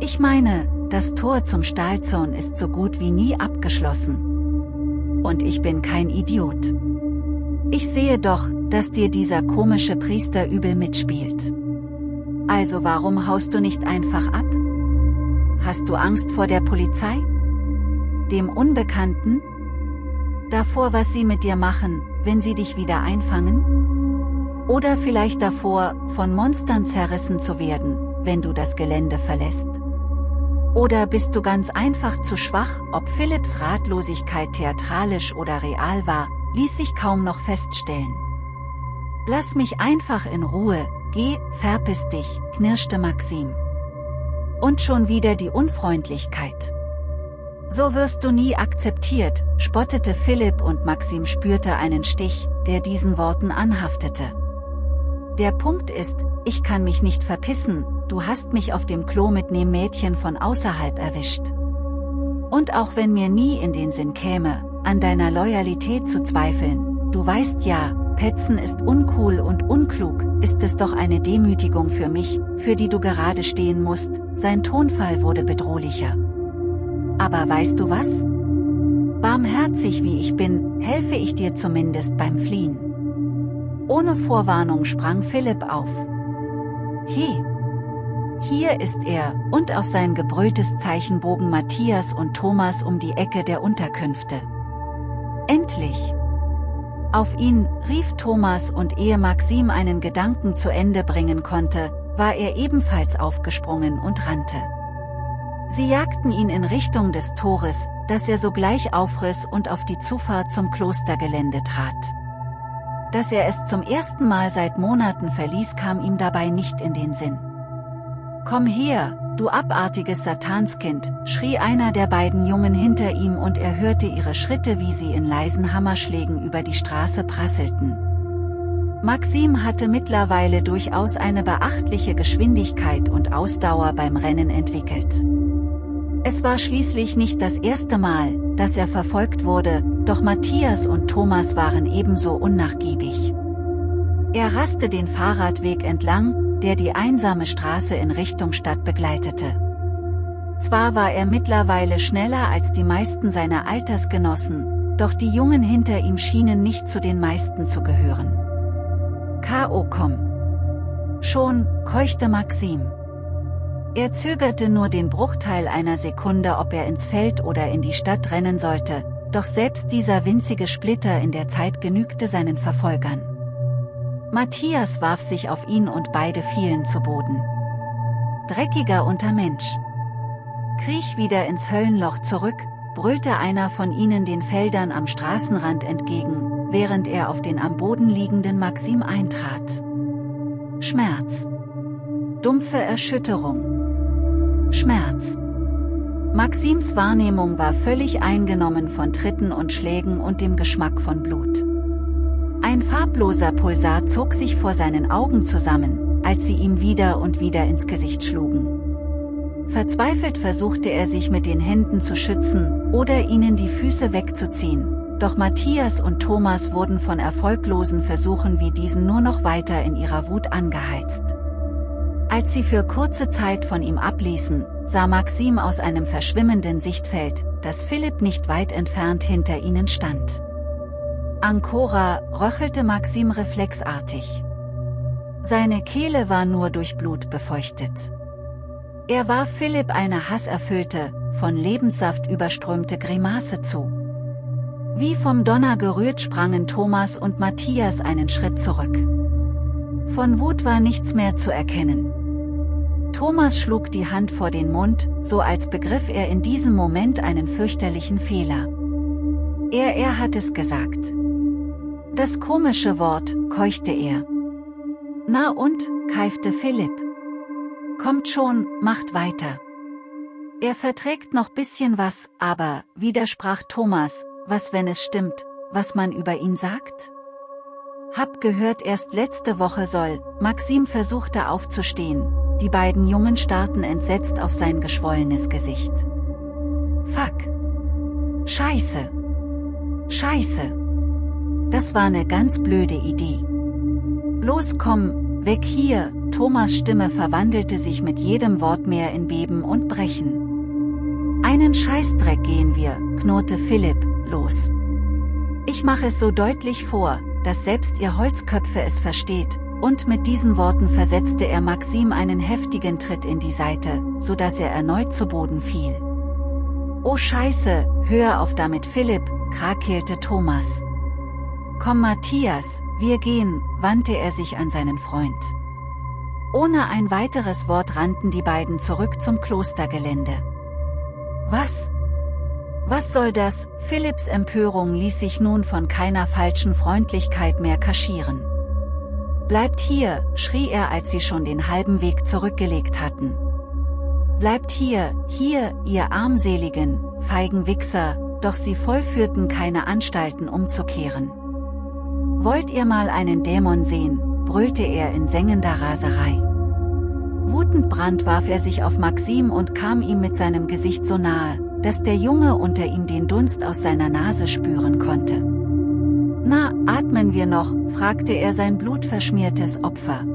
Ich meine, das Tor zum Stahlzaun ist so gut wie nie abgeschlossen. Und ich bin kein Idiot. Ich sehe doch, dass dir dieser komische Priester übel mitspielt. Also warum haust du nicht einfach ab? Hast du Angst vor der Polizei? Dem Unbekannten? Davor, was sie mit dir machen, wenn sie dich wieder einfangen? Oder vielleicht davor, von Monstern zerrissen zu werden, wenn du das Gelände verlässt? Oder bist du ganz einfach zu schwach, ob Philipps Ratlosigkeit theatralisch oder real war, ließ sich kaum noch feststellen. Lass mich einfach in Ruhe, geh, verpiss dich, knirschte Maxim. Und schon wieder die Unfreundlichkeit. So wirst du nie akzeptiert, spottete Philipp und Maxim spürte einen Stich, der diesen Worten anhaftete. Der Punkt ist, ich kann mich nicht verpissen, du hast mich auf dem Klo mit nem Mädchen von außerhalb erwischt. Und auch wenn mir nie in den Sinn käme, an deiner Loyalität zu zweifeln, du weißt ja, Petzen ist uncool und unklug, ist es doch eine Demütigung für mich, für die du gerade stehen musst, sein Tonfall wurde bedrohlicher. Aber weißt du was? Barmherzig wie ich bin, helfe ich dir zumindest beim Fliehen. Ohne Vorwarnung sprang Philipp auf. He! Hier ist er, und auf sein gebrülltes Zeichen bogen Matthias und Thomas um die Ecke der Unterkünfte. Endlich! Auf ihn, rief Thomas und ehe Maxim einen Gedanken zu Ende bringen konnte, war er ebenfalls aufgesprungen und rannte. Sie jagten ihn in Richtung des Tores, das er sogleich aufriss und auf die Zufahrt zum Klostergelände trat. Dass er es zum ersten Mal seit Monaten verließ kam ihm dabei nicht in den Sinn. Komm her, du abartiges Satanskind, schrie einer der beiden Jungen hinter ihm und er hörte ihre Schritte wie sie in leisen Hammerschlägen über die Straße prasselten. Maxim hatte mittlerweile durchaus eine beachtliche Geschwindigkeit und Ausdauer beim Rennen entwickelt. Es war schließlich nicht das erste Mal, dass er verfolgt wurde, doch Matthias und Thomas waren ebenso unnachgiebig. Er raste den Fahrradweg entlang, der die einsame Straße in Richtung Stadt begleitete. Zwar war er mittlerweile schneller als die meisten seiner Altersgenossen, doch die Jungen hinter ihm schienen nicht zu den meisten zu gehören. K.O. komm! Schon, keuchte Maxim. Er zögerte nur den Bruchteil einer Sekunde ob er ins Feld oder in die Stadt rennen sollte, doch selbst dieser winzige Splitter in der Zeit genügte seinen Verfolgern. Matthias warf sich auf ihn und beide fielen zu Boden. Dreckiger Untermensch. Kriech wieder ins Höllenloch zurück, brüllte einer von ihnen den Feldern am Straßenrand entgegen, während er auf den am Boden liegenden Maxim eintrat. Schmerz. Dumpfe Erschütterung. Schmerz. Maxims Wahrnehmung war völlig eingenommen von Tritten und Schlägen und dem Geschmack von Blut. Ein farbloser Pulsar zog sich vor seinen Augen zusammen, als sie ihm wieder und wieder ins Gesicht schlugen. Verzweifelt versuchte er sich mit den Händen zu schützen, oder ihnen die Füße wegzuziehen, doch Matthias und Thomas wurden von erfolglosen Versuchen wie diesen nur noch weiter in ihrer Wut angeheizt. Als sie für kurze Zeit von ihm abließen, sah Maxim aus einem verschwimmenden Sichtfeld, dass Philipp nicht weit entfernt hinter ihnen stand. Ancora, röchelte Maxim reflexartig. Seine Kehle war nur durch Blut befeuchtet. Er warf Philipp eine hasserfüllte, von Lebenssaft überströmte Grimasse zu. Wie vom Donner gerührt sprangen Thomas und Matthias einen Schritt zurück. Von Wut war nichts mehr zu erkennen. Thomas schlug die Hand vor den Mund, so als begriff er in diesem Moment einen fürchterlichen Fehler. Er er hat es gesagt. Das komische Wort, keuchte er. Na und, keifte Philipp. Kommt schon, macht weiter. Er verträgt noch bisschen was, aber, widersprach Thomas, was wenn es stimmt, was man über ihn sagt? Hab gehört erst letzte Woche soll, Maxim versuchte aufzustehen, die beiden Jungen starrten entsetzt auf sein geschwollenes Gesicht. Fuck. Scheiße. Scheiße. Das war ne ganz blöde Idee. Los komm, weg hier, Thomas Stimme verwandelte sich mit jedem Wort mehr in Beben und Brechen. Einen Scheißdreck gehen wir, knurrte Philipp, los. Ich mache es so deutlich vor, dass selbst ihr Holzköpfe es versteht, und mit diesen Worten versetzte er Maxim einen heftigen Tritt in die Seite, so dass er erneut zu Boden fiel. Oh Scheiße, hör auf damit Philipp, krakeelte Thomas. Komm Matthias, wir gehen, wandte er sich an seinen Freund. Ohne ein weiteres Wort rannten die beiden zurück zum Klostergelände. Was? Was soll das? Philipps Empörung ließ sich nun von keiner falschen Freundlichkeit mehr kaschieren. Bleibt hier, schrie er als sie schon den halben Weg zurückgelegt hatten. Bleibt hier, hier, ihr armseligen, feigen Wichser, doch sie vollführten keine Anstalten umzukehren. Wollt ihr mal einen Dämon sehen, brüllte er in sengender Raserei. Wutend brand warf er sich auf Maxim und kam ihm mit seinem Gesicht so nahe, dass der Junge unter ihm den Dunst aus seiner Nase spüren konnte. Na, atmen wir noch, fragte er sein blutverschmiertes Opfer.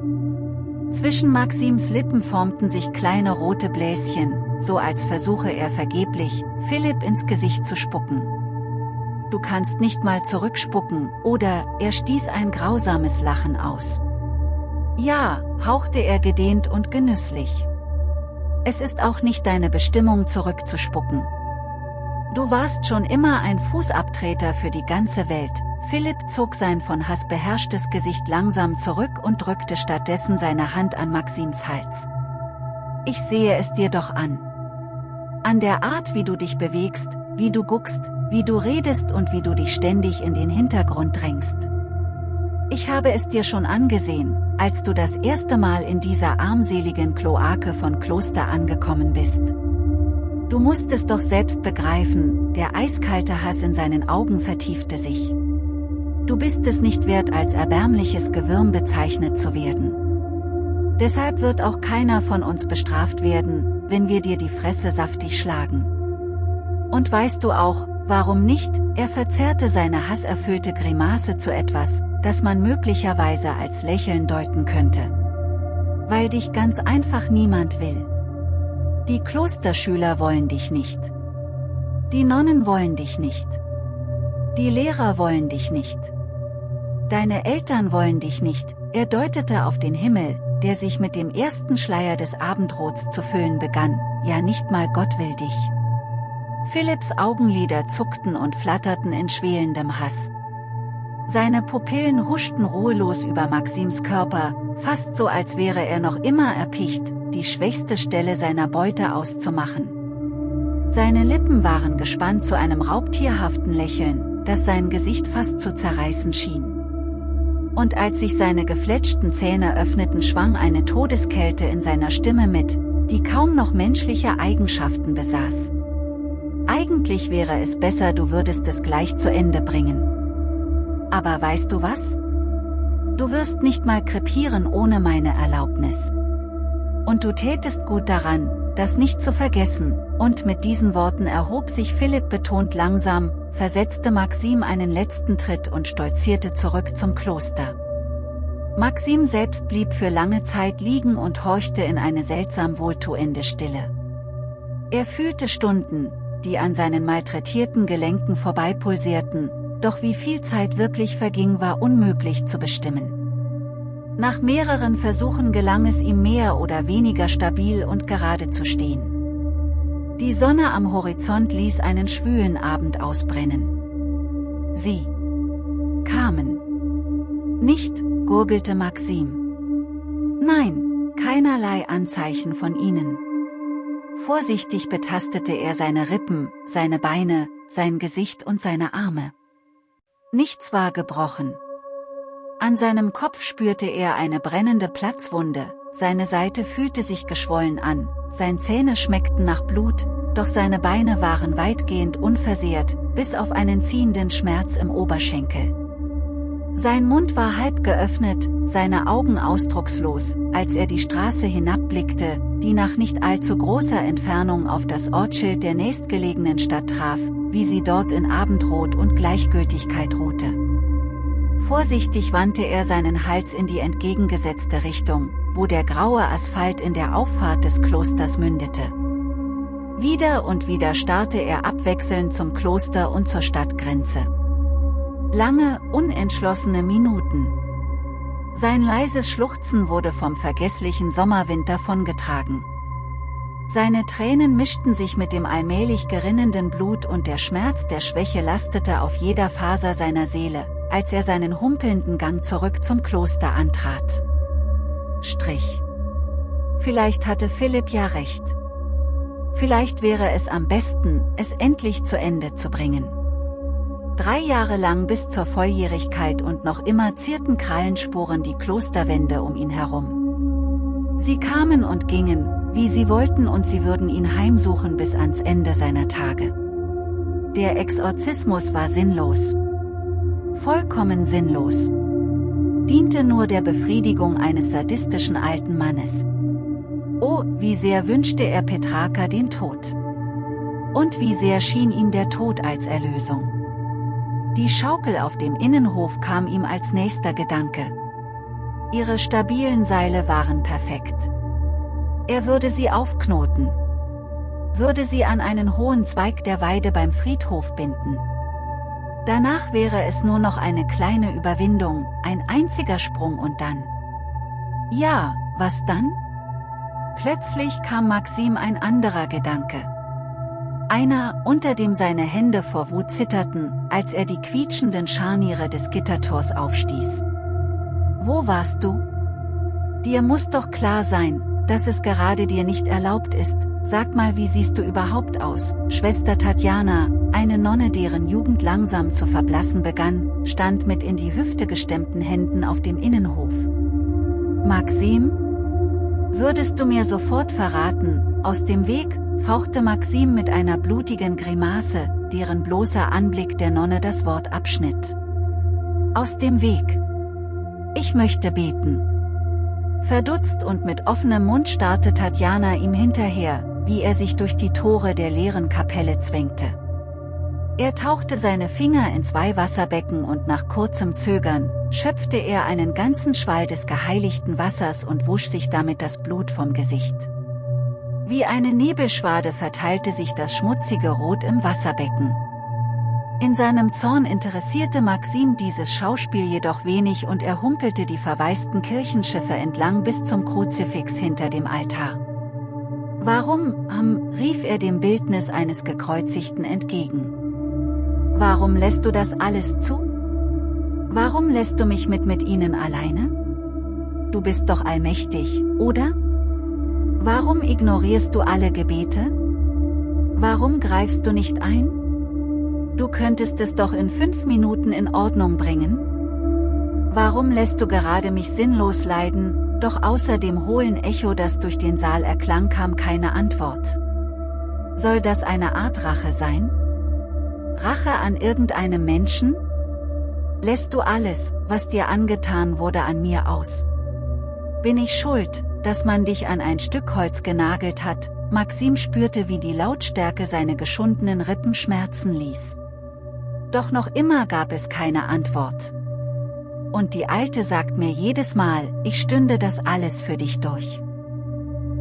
Zwischen Maxims Lippen formten sich kleine rote Bläschen, so als versuche er vergeblich, Philipp ins Gesicht zu spucken. Du kannst nicht mal zurückspucken, oder, er stieß ein grausames Lachen aus. Ja, hauchte er gedehnt und genüsslich. Es ist auch nicht deine Bestimmung zurückzuspucken. Du warst schon immer ein Fußabtreter für die ganze Welt. Philipp zog sein von Hass beherrschtes Gesicht langsam zurück und drückte stattdessen seine Hand an Maxims Hals. Ich sehe es dir doch an. An der Art wie du dich bewegst, wie du guckst, wie du redest und wie du dich ständig in den Hintergrund drängst. Ich habe es dir schon angesehen, als du das erste Mal in dieser armseligen Kloake von Kloster angekommen bist. Du musst es doch selbst begreifen, der eiskalte Hass in seinen Augen vertiefte sich. Du bist es nicht wert als erbärmliches Gewürm bezeichnet zu werden. Deshalb wird auch keiner von uns bestraft werden, wenn wir dir die Fresse saftig schlagen. Und weißt du auch, warum nicht, er verzerrte seine hasserfüllte Grimasse zu etwas, das man möglicherweise als Lächeln deuten könnte. Weil dich ganz einfach niemand will. Die Klosterschüler wollen dich nicht. Die Nonnen wollen dich nicht. Die Lehrer wollen dich nicht. Deine Eltern wollen dich nicht, er deutete auf den Himmel, der sich mit dem ersten Schleier des Abendrots zu füllen begann, ja nicht mal Gott will dich. Philipps Augenlider zuckten und flatterten in schwelendem Hass. Seine Pupillen huschten ruhelos über Maxims Körper, fast so als wäre er noch immer erpicht, die schwächste Stelle seiner Beute auszumachen. Seine Lippen waren gespannt zu einem raubtierhaften Lächeln, das sein Gesicht fast zu zerreißen schien. Und als sich seine gefletschten Zähne öffneten schwang eine Todeskälte in seiner Stimme mit, die kaum noch menschliche Eigenschaften besaß. Eigentlich wäre es besser du würdest es gleich zu Ende bringen. Aber weißt du was? Du wirst nicht mal krepieren ohne meine Erlaubnis. Und du tätest gut daran, das nicht zu vergessen, und mit diesen Worten erhob sich Philipp betont langsam, versetzte Maxim einen letzten Tritt und stolzierte zurück zum Kloster. Maxim selbst blieb für lange Zeit liegen und horchte in eine seltsam wohltuende Stille. Er fühlte Stunden, die an seinen malträtierten Gelenken vorbeipulsierten, doch wie viel Zeit wirklich verging war unmöglich zu bestimmen. Nach mehreren Versuchen gelang es ihm mehr oder weniger stabil und gerade zu stehen. Die Sonne am Horizont ließ einen schwülen Abend ausbrennen. Sie kamen. Nicht, gurgelte Maxim. Nein, keinerlei Anzeichen von ihnen. Vorsichtig betastete er seine Rippen, seine Beine, sein Gesicht und seine Arme. Nichts war gebrochen. An seinem Kopf spürte er eine brennende Platzwunde, seine Seite fühlte sich geschwollen an, seine Zähne schmeckten nach Blut, doch seine Beine waren weitgehend unversehrt, bis auf einen ziehenden Schmerz im Oberschenkel. Sein Mund war halb geöffnet, seine Augen ausdruckslos, als er die Straße hinabblickte, die nach nicht allzu großer Entfernung auf das Ortsschild der nächstgelegenen Stadt traf, wie sie dort in Abendrot und Gleichgültigkeit ruhte. Vorsichtig wandte er seinen Hals in die entgegengesetzte Richtung, wo der graue Asphalt in der Auffahrt des Klosters mündete. Wieder und wieder starrte er abwechselnd zum Kloster und zur Stadtgrenze. Lange, unentschlossene Minuten. Sein leises Schluchzen wurde vom vergesslichen Sommerwind davongetragen. Seine Tränen mischten sich mit dem allmählich gerinnenden Blut und der Schmerz der Schwäche lastete auf jeder Faser seiner Seele, als er seinen humpelnden Gang zurück zum Kloster antrat. Strich. Vielleicht hatte Philipp ja recht. Vielleicht wäre es am besten, es endlich zu Ende zu bringen. Drei Jahre lang bis zur Volljährigkeit und noch immer zierten Krallenspuren die Klosterwände um ihn herum. Sie kamen und gingen, wie sie wollten und sie würden ihn heimsuchen bis ans Ende seiner Tage. Der Exorzismus war sinnlos. Vollkommen sinnlos. Diente nur der Befriedigung eines sadistischen alten Mannes. Oh, wie sehr wünschte er Petraka den Tod. Und wie sehr schien ihm der Tod als Erlösung. Die Schaukel auf dem Innenhof kam ihm als nächster Gedanke. Ihre stabilen Seile waren perfekt. Er würde sie aufknoten. Würde sie an einen hohen Zweig der Weide beim Friedhof binden. Danach wäre es nur noch eine kleine Überwindung, ein einziger Sprung und dann. Ja, was dann? Plötzlich kam Maxim ein anderer Gedanke. Einer, unter dem seine Hände vor Wut zitterten, als er die quietschenden Scharniere des Gittertors aufstieß. Wo warst du? Dir muss doch klar sein, dass es gerade dir nicht erlaubt ist, sag mal wie siehst du überhaupt aus, Schwester Tatjana, eine Nonne deren Jugend langsam zu verblassen begann, stand mit in die Hüfte gestemmten Händen auf dem Innenhof. Maxim? Würdest du mir sofort verraten, aus dem Weg, fauchte Maxim mit einer blutigen Grimasse, deren bloßer Anblick der Nonne das Wort abschnitt. Aus dem Weg. Ich möchte beten. Verdutzt und mit offenem Mund starrte Tatjana ihm hinterher, wie er sich durch die Tore der leeren Kapelle zwängte. Er tauchte seine Finger in zwei Wasserbecken und nach kurzem Zögern, schöpfte er einen ganzen Schwall des geheiligten Wassers und wusch sich damit das Blut vom Gesicht. Wie eine Nebelschwade verteilte sich das schmutzige Rot im Wasserbecken. In seinem Zorn interessierte Maxim dieses Schauspiel jedoch wenig und er humpelte die verwaisten Kirchenschiffe entlang bis zum Kruzifix hinter dem Altar. Warum, am, rief er dem Bildnis eines Gekreuzigten entgegen. Warum lässt du das alles zu? Warum lässt du mich mit mit ihnen alleine? Du bist doch allmächtig, oder? Warum ignorierst du alle Gebete? Warum greifst du nicht ein? Du könntest es doch in fünf Minuten in Ordnung bringen? Warum lässt du gerade mich sinnlos leiden, doch außer dem hohlen Echo das durch den Saal erklang kam keine Antwort. Soll das eine Art Rache sein? Rache an irgendeinem Menschen? Lässt du alles, was dir angetan wurde an mir aus? Bin ich schuld, dass man dich an ein Stück Holz genagelt hat, Maxim spürte wie die Lautstärke seine geschundenen Rippen schmerzen ließ. Doch noch immer gab es keine Antwort. Und die Alte sagt mir jedes Mal, ich stünde das alles für dich durch.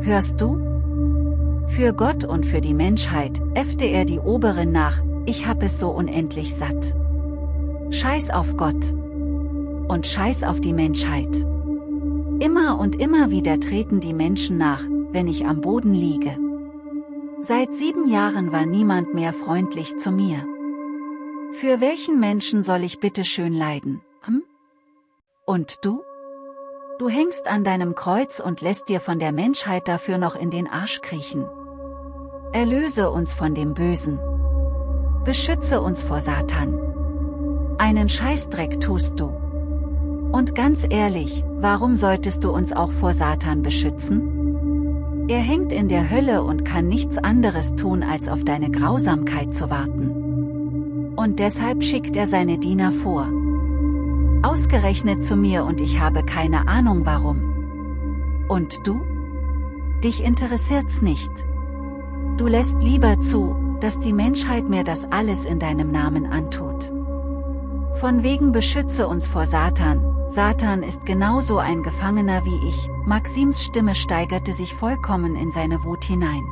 Hörst du? Für Gott und für die Menschheit, äffte er die Oberin nach, ich hab es so unendlich satt. Scheiß auf Gott. Und scheiß auf die Menschheit. Immer und immer wieder treten die Menschen nach, wenn ich am Boden liege. Seit sieben Jahren war niemand mehr freundlich zu mir. Für welchen Menschen soll ich bitte schön leiden, hm? Und du? Du hängst an deinem Kreuz und lässt dir von der Menschheit dafür noch in den Arsch kriechen. Erlöse uns von dem Bösen. Beschütze uns vor Satan. Einen Scheißdreck tust du. Und ganz ehrlich, warum solltest du uns auch vor Satan beschützen? Er hängt in der Hölle und kann nichts anderes tun als auf deine Grausamkeit zu warten und deshalb schickt er seine Diener vor. Ausgerechnet zu mir und ich habe keine Ahnung warum. Und du? Dich interessiert's nicht. Du lässt lieber zu, dass die Menschheit mir das alles in deinem Namen antut. Von wegen beschütze uns vor Satan, Satan ist genauso ein Gefangener wie ich, Maxims Stimme steigerte sich vollkommen in seine Wut hinein.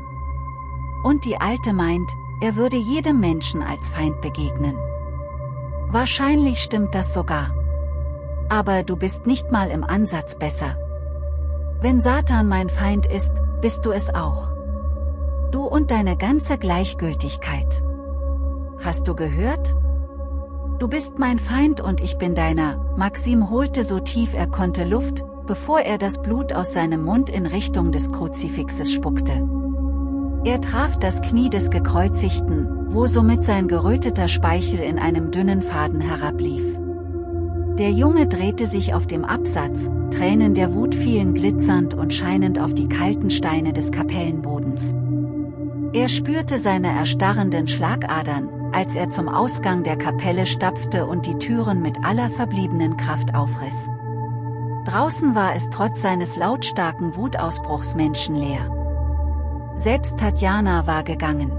Und die Alte meint, er würde jedem Menschen als Feind begegnen. Wahrscheinlich stimmt das sogar. Aber du bist nicht mal im Ansatz besser. Wenn Satan mein Feind ist, bist du es auch. Du und deine ganze Gleichgültigkeit. Hast du gehört? Du bist mein Feind und ich bin deiner, Maxim holte so tief er konnte Luft, bevor er das Blut aus seinem Mund in Richtung des Kruzifixes spuckte. Er traf das Knie des Gekreuzigten, wo somit sein geröteter Speichel in einem dünnen Faden herablief. Der Junge drehte sich auf dem Absatz, Tränen der Wut fielen glitzernd und scheinend auf die kalten Steine des Kapellenbodens. Er spürte seine erstarrenden Schlagadern, als er zum Ausgang der Kapelle stapfte und die Türen mit aller verbliebenen Kraft aufriss. Draußen war es trotz seines lautstarken Wutausbruchs menschenleer. Selbst Tatjana war gegangen.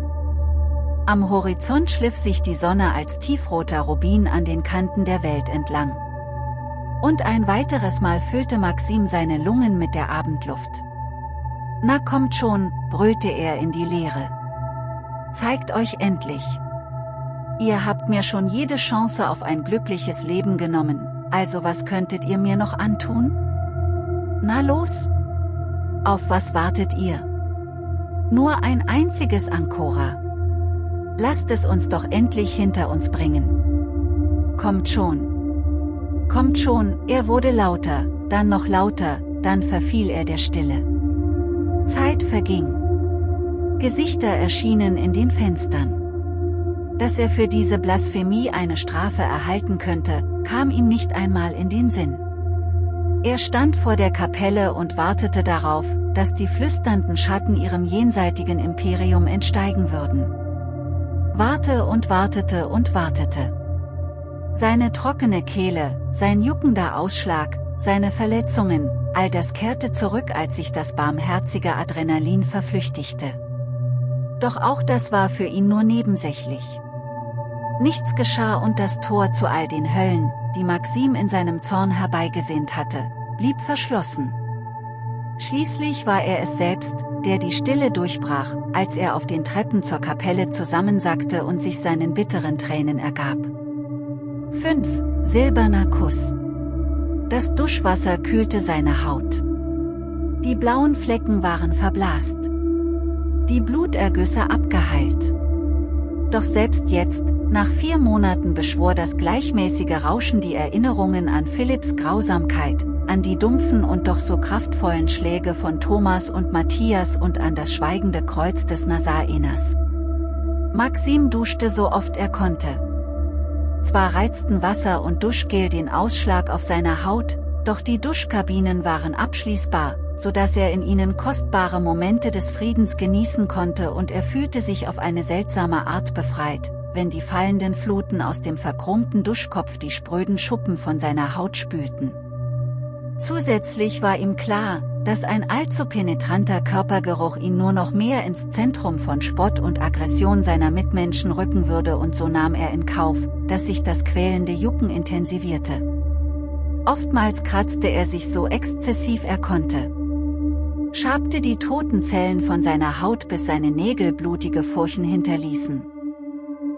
Am Horizont schliff sich die Sonne als tiefroter Rubin an den Kanten der Welt entlang. Und ein weiteres Mal füllte Maxim seine Lungen mit der Abendluft. Na kommt schon, brüllte er in die Leere. Zeigt euch endlich. Ihr habt mir schon jede Chance auf ein glückliches Leben genommen, also was könntet ihr mir noch antun? Na los? Auf was wartet ihr? Nur ein einziges Ankora. Lasst es uns doch endlich hinter uns bringen. Kommt schon. Kommt schon, er wurde lauter, dann noch lauter, dann verfiel er der Stille. Zeit verging. Gesichter erschienen in den Fenstern. Dass er für diese Blasphemie eine Strafe erhalten könnte, kam ihm nicht einmal in den Sinn. Er stand vor der Kapelle und wartete darauf, dass die flüsternden Schatten ihrem jenseitigen Imperium entsteigen würden warte und wartete und wartete. Seine trockene Kehle, sein juckender Ausschlag, seine Verletzungen, all das kehrte zurück als sich das barmherzige Adrenalin verflüchtigte. Doch auch das war für ihn nur nebensächlich. Nichts geschah und das Tor zu all den Höllen, die Maxim in seinem Zorn herbeigesehnt hatte, blieb verschlossen. Schließlich war er es selbst, der die Stille durchbrach, als er auf den Treppen zur Kapelle zusammensackte und sich seinen bitteren Tränen ergab. 5. Silberner Kuss. Das Duschwasser kühlte seine Haut. Die blauen Flecken waren verblasst. Die Blutergüsse abgeheilt. Doch selbst jetzt, nach vier Monaten beschwor das gleichmäßige Rauschen die Erinnerungen an Philipps Grausamkeit, an die dumpfen und doch so kraftvollen Schläge von Thomas und Matthias und an das schweigende Kreuz des Nazareners. Maxim duschte so oft er konnte. Zwar reizten Wasser und Duschgel den Ausschlag auf seiner Haut, doch die Duschkabinen waren abschließbar, so dass er in ihnen kostbare Momente des Friedens genießen konnte und er fühlte sich auf eine seltsame Art befreit, wenn die fallenden Fluten aus dem verchromten Duschkopf die spröden Schuppen von seiner Haut spülten. Zusätzlich war ihm klar, dass ein allzu penetranter Körpergeruch ihn nur noch mehr ins Zentrum von Spott und Aggression seiner Mitmenschen rücken würde und so nahm er in Kauf, dass sich das quälende Jucken intensivierte. Oftmals kratzte er sich so exzessiv er konnte. Schabte die toten Zellen von seiner Haut bis seine Nägel blutige Furchen hinterließen.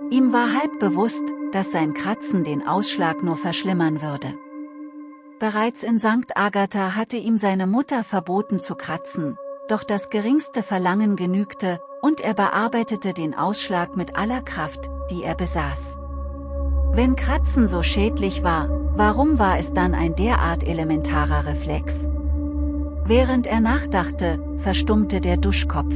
Ihm war halb bewusst, dass sein Kratzen den Ausschlag nur verschlimmern würde. Bereits in St. Agatha hatte ihm seine Mutter verboten zu kratzen, doch das geringste Verlangen genügte, und er bearbeitete den Ausschlag mit aller Kraft, die er besaß. Wenn Kratzen so schädlich war, warum war es dann ein derart elementarer Reflex? Während er nachdachte, verstummte der Duschkopf.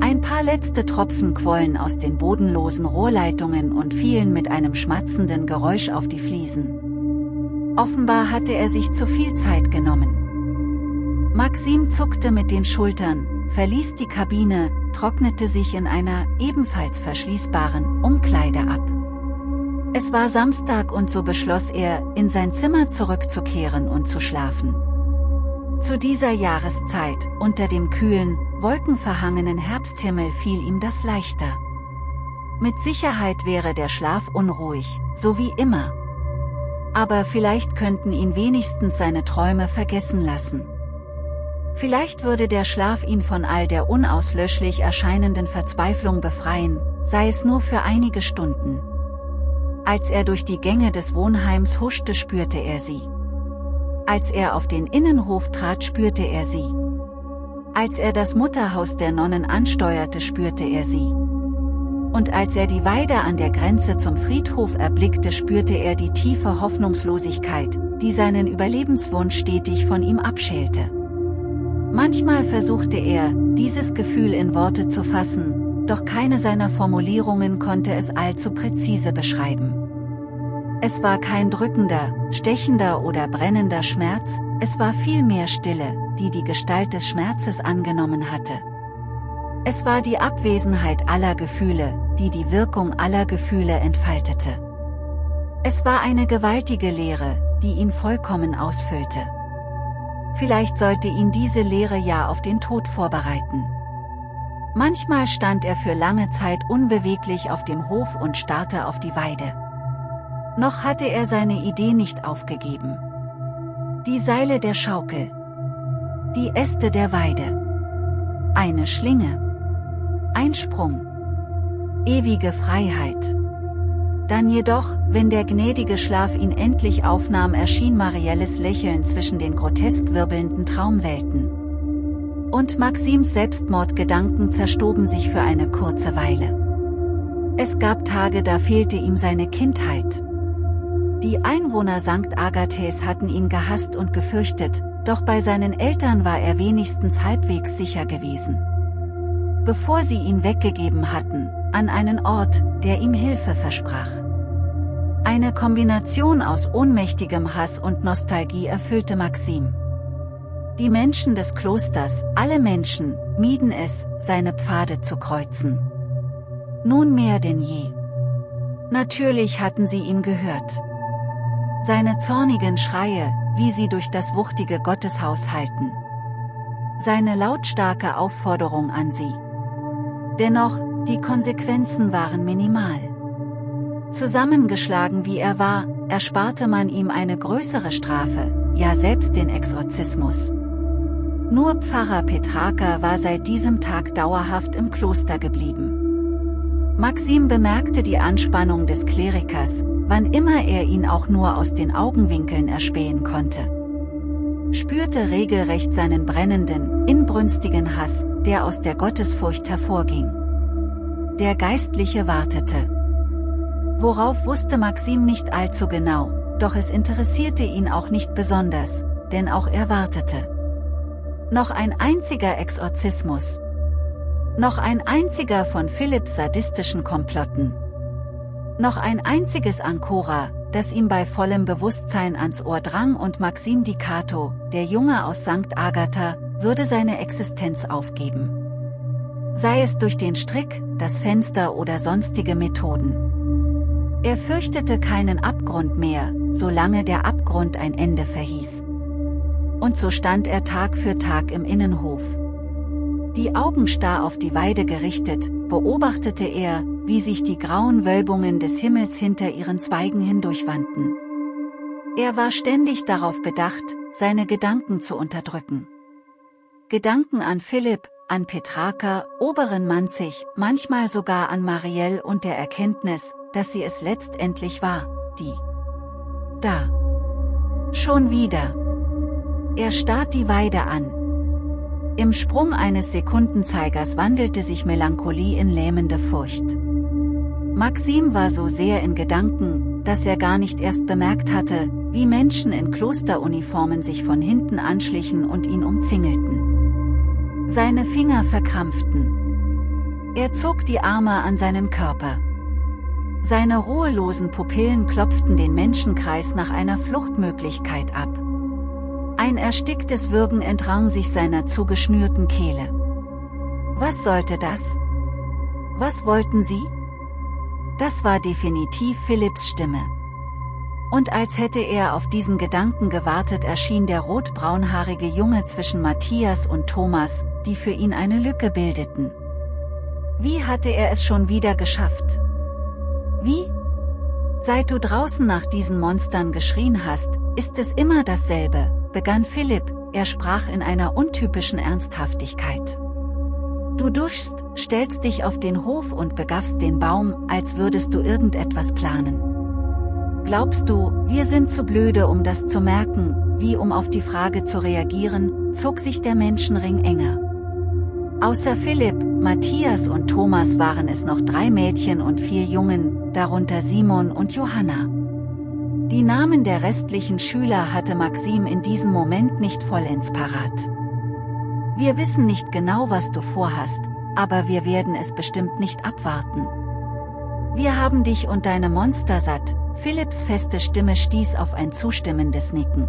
Ein paar letzte Tropfen quollen aus den bodenlosen Rohrleitungen und fielen mit einem schmatzenden Geräusch auf die Fliesen. Offenbar hatte er sich zu viel Zeit genommen. Maxim zuckte mit den Schultern, verließ die Kabine, trocknete sich in einer, ebenfalls verschließbaren, Umkleide ab. Es war Samstag und so beschloss er, in sein Zimmer zurückzukehren und zu schlafen. Zu dieser Jahreszeit, unter dem kühlen, wolkenverhangenen Herbsthimmel fiel ihm das leichter. Mit Sicherheit wäre der Schlaf unruhig, so wie immer aber vielleicht könnten ihn wenigstens seine Träume vergessen lassen. Vielleicht würde der Schlaf ihn von all der unauslöschlich erscheinenden Verzweiflung befreien, sei es nur für einige Stunden. Als er durch die Gänge des Wohnheims huschte spürte er sie. Als er auf den Innenhof trat spürte er sie. Als er das Mutterhaus der Nonnen ansteuerte spürte er sie und als er die Weide an der Grenze zum Friedhof erblickte spürte er die tiefe Hoffnungslosigkeit, die seinen Überlebenswunsch stetig von ihm abschälte. Manchmal versuchte er, dieses Gefühl in Worte zu fassen, doch keine seiner Formulierungen konnte es allzu präzise beschreiben. Es war kein drückender, stechender oder brennender Schmerz, es war vielmehr Stille, die die Gestalt des Schmerzes angenommen hatte. Es war die Abwesenheit aller Gefühle, die die Wirkung aller Gefühle entfaltete. Es war eine gewaltige Leere, die ihn vollkommen ausfüllte. Vielleicht sollte ihn diese Leere ja auf den Tod vorbereiten. Manchmal stand er für lange Zeit unbeweglich auf dem Hof und starrte auf die Weide. Noch hatte er seine Idee nicht aufgegeben. Die Seile der Schaukel. Die Äste der Weide. Eine Schlinge. Ein Sprung. Ewige Freiheit. Dann jedoch, wenn der gnädige Schlaf ihn endlich aufnahm erschien Marielles Lächeln zwischen den grotesk wirbelnden Traumwelten und Maxims Selbstmordgedanken zerstoben sich für eine kurze Weile. Es gab Tage da fehlte ihm seine Kindheit. Die Einwohner St. Agathes hatten ihn gehasst und gefürchtet, doch bei seinen Eltern war er wenigstens halbwegs sicher gewesen. Bevor sie ihn weggegeben hatten, an einen Ort, der ihm Hilfe versprach. Eine Kombination aus ohnmächtigem Hass und Nostalgie erfüllte Maxim. Die Menschen des Klosters, alle Menschen, mieden es, seine Pfade zu kreuzen. Nun mehr denn je. Natürlich hatten sie ihn gehört. Seine zornigen Schreie, wie sie durch das wuchtige Gotteshaus halten. Seine lautstarke Aufforderung an sie. Dennoch, die Konsequenzen waren minimal. Zusammengeschlagen wie er war, ersparte man ihm eine größere Strafe, ja selbst den Exorzismus. Nur Pfarrer Petraka war seit diesem Tag dauerhaft im Kloster geblieben. Maxim bemerkte die Anspannung des Klerikers, wann immer er ihn auch nur aus den Augenwinkeln erspähen konnte. Spürte regelrecht seinen brennenden, inbrünstigen Hass, der aus der Gottesfurcht hervorging. Der Geistliche wartete. Worauf wusste Maxim nicht allzu genau, doch es interessierte ihn auch nicht besonders, denn auch er wartete. Noch ein einziger Exorzismus. Noch ein einziger von Philipps sadistischen Komplotten. Noch ein einziges Ancora, das ihm bei vollem Bewusstsein ans Ohr drang und Maxim Di Cato, der Junge aus St. Agatha, würde seine Existenz aufgeben. Sei es durch den Strick, das Fenster oder sonstige Methoden. Er fürchtete keinen Abgrund mehr, solange der Abgrund ein Ende verhieß und so stand er Tag für Tag im Innenhof. Die Augen starr auf die Weide gerichtet, beobachtete er, wie sich die grauen Wölbungen des Himmels hinter ihren Zweigen hindurchwandten. Er war ständig darauf bedacht, seine Gedanken zu unterdrücken. Gedanken an Philipp, an Petraka, oberen Manzig, manchmal sogar an Marielle und der Erkenntnis, dass sie es letztendlich war, die da. Schon wieder. Er starrt die Weide an. Im Sprung eines Sekundenzeigers wandelte sich Melancholie in lähmende Furcht. Maxim war so sehr in Gedanken, dass er gar nicht erst bemerkt hatte, wie Menschen in Klosteruniformen sich von hinten anschlichen und ihn umzingelten. Seine Finger verkrampften. Er zog die Arme an seinen Körper. Seine ruhelosen Pupillen klopften den Menschenkreis nach einer Fluchtmöglichkeit ab. Ein ersticktes Würgen entrang sich seiner zugeschnürten Kehle. Was sollte das? Was wollten sie? Das war definitiv Philipps Stimme. Und als hätte er auf diesen Gedanken gewartet erschien der rotbraunhaarige Junge zwischen Matthias und Thomas, die für ihn eine Lücke bildeten. Wie hatte er es schon wieder geschafft? Wie? Seit du draußen nach diesen Monstern geschrien hast, ist es immer dasselbe, begann Philipp, er sprach in einer untypischen Ernsthaftigkeit. Du duschst, stellst dich auf den Hof und begaffst den Baum, als würdest du irgendetwas planen. Glaubst du, wir sind zu blöde um das zu merken, wie um auf die Frage zu reagieren, zog sich der Menschenring enger. Außer Philipp, Matthias und Thomas waren es noch drei Mädchen und vier Jungen, darunter Simon und Johanna. Die Namen der restlichen Schüler hatte Maxim in diesem Moment nicht vollends parat. Wir wissen nicht genau was du vorhast, aber wir werden es bestimmt nicht abwarten. Wir haben dich und deine Monster satt, Philipps feste Stimme stieß auf ein zustimmendes Nicken.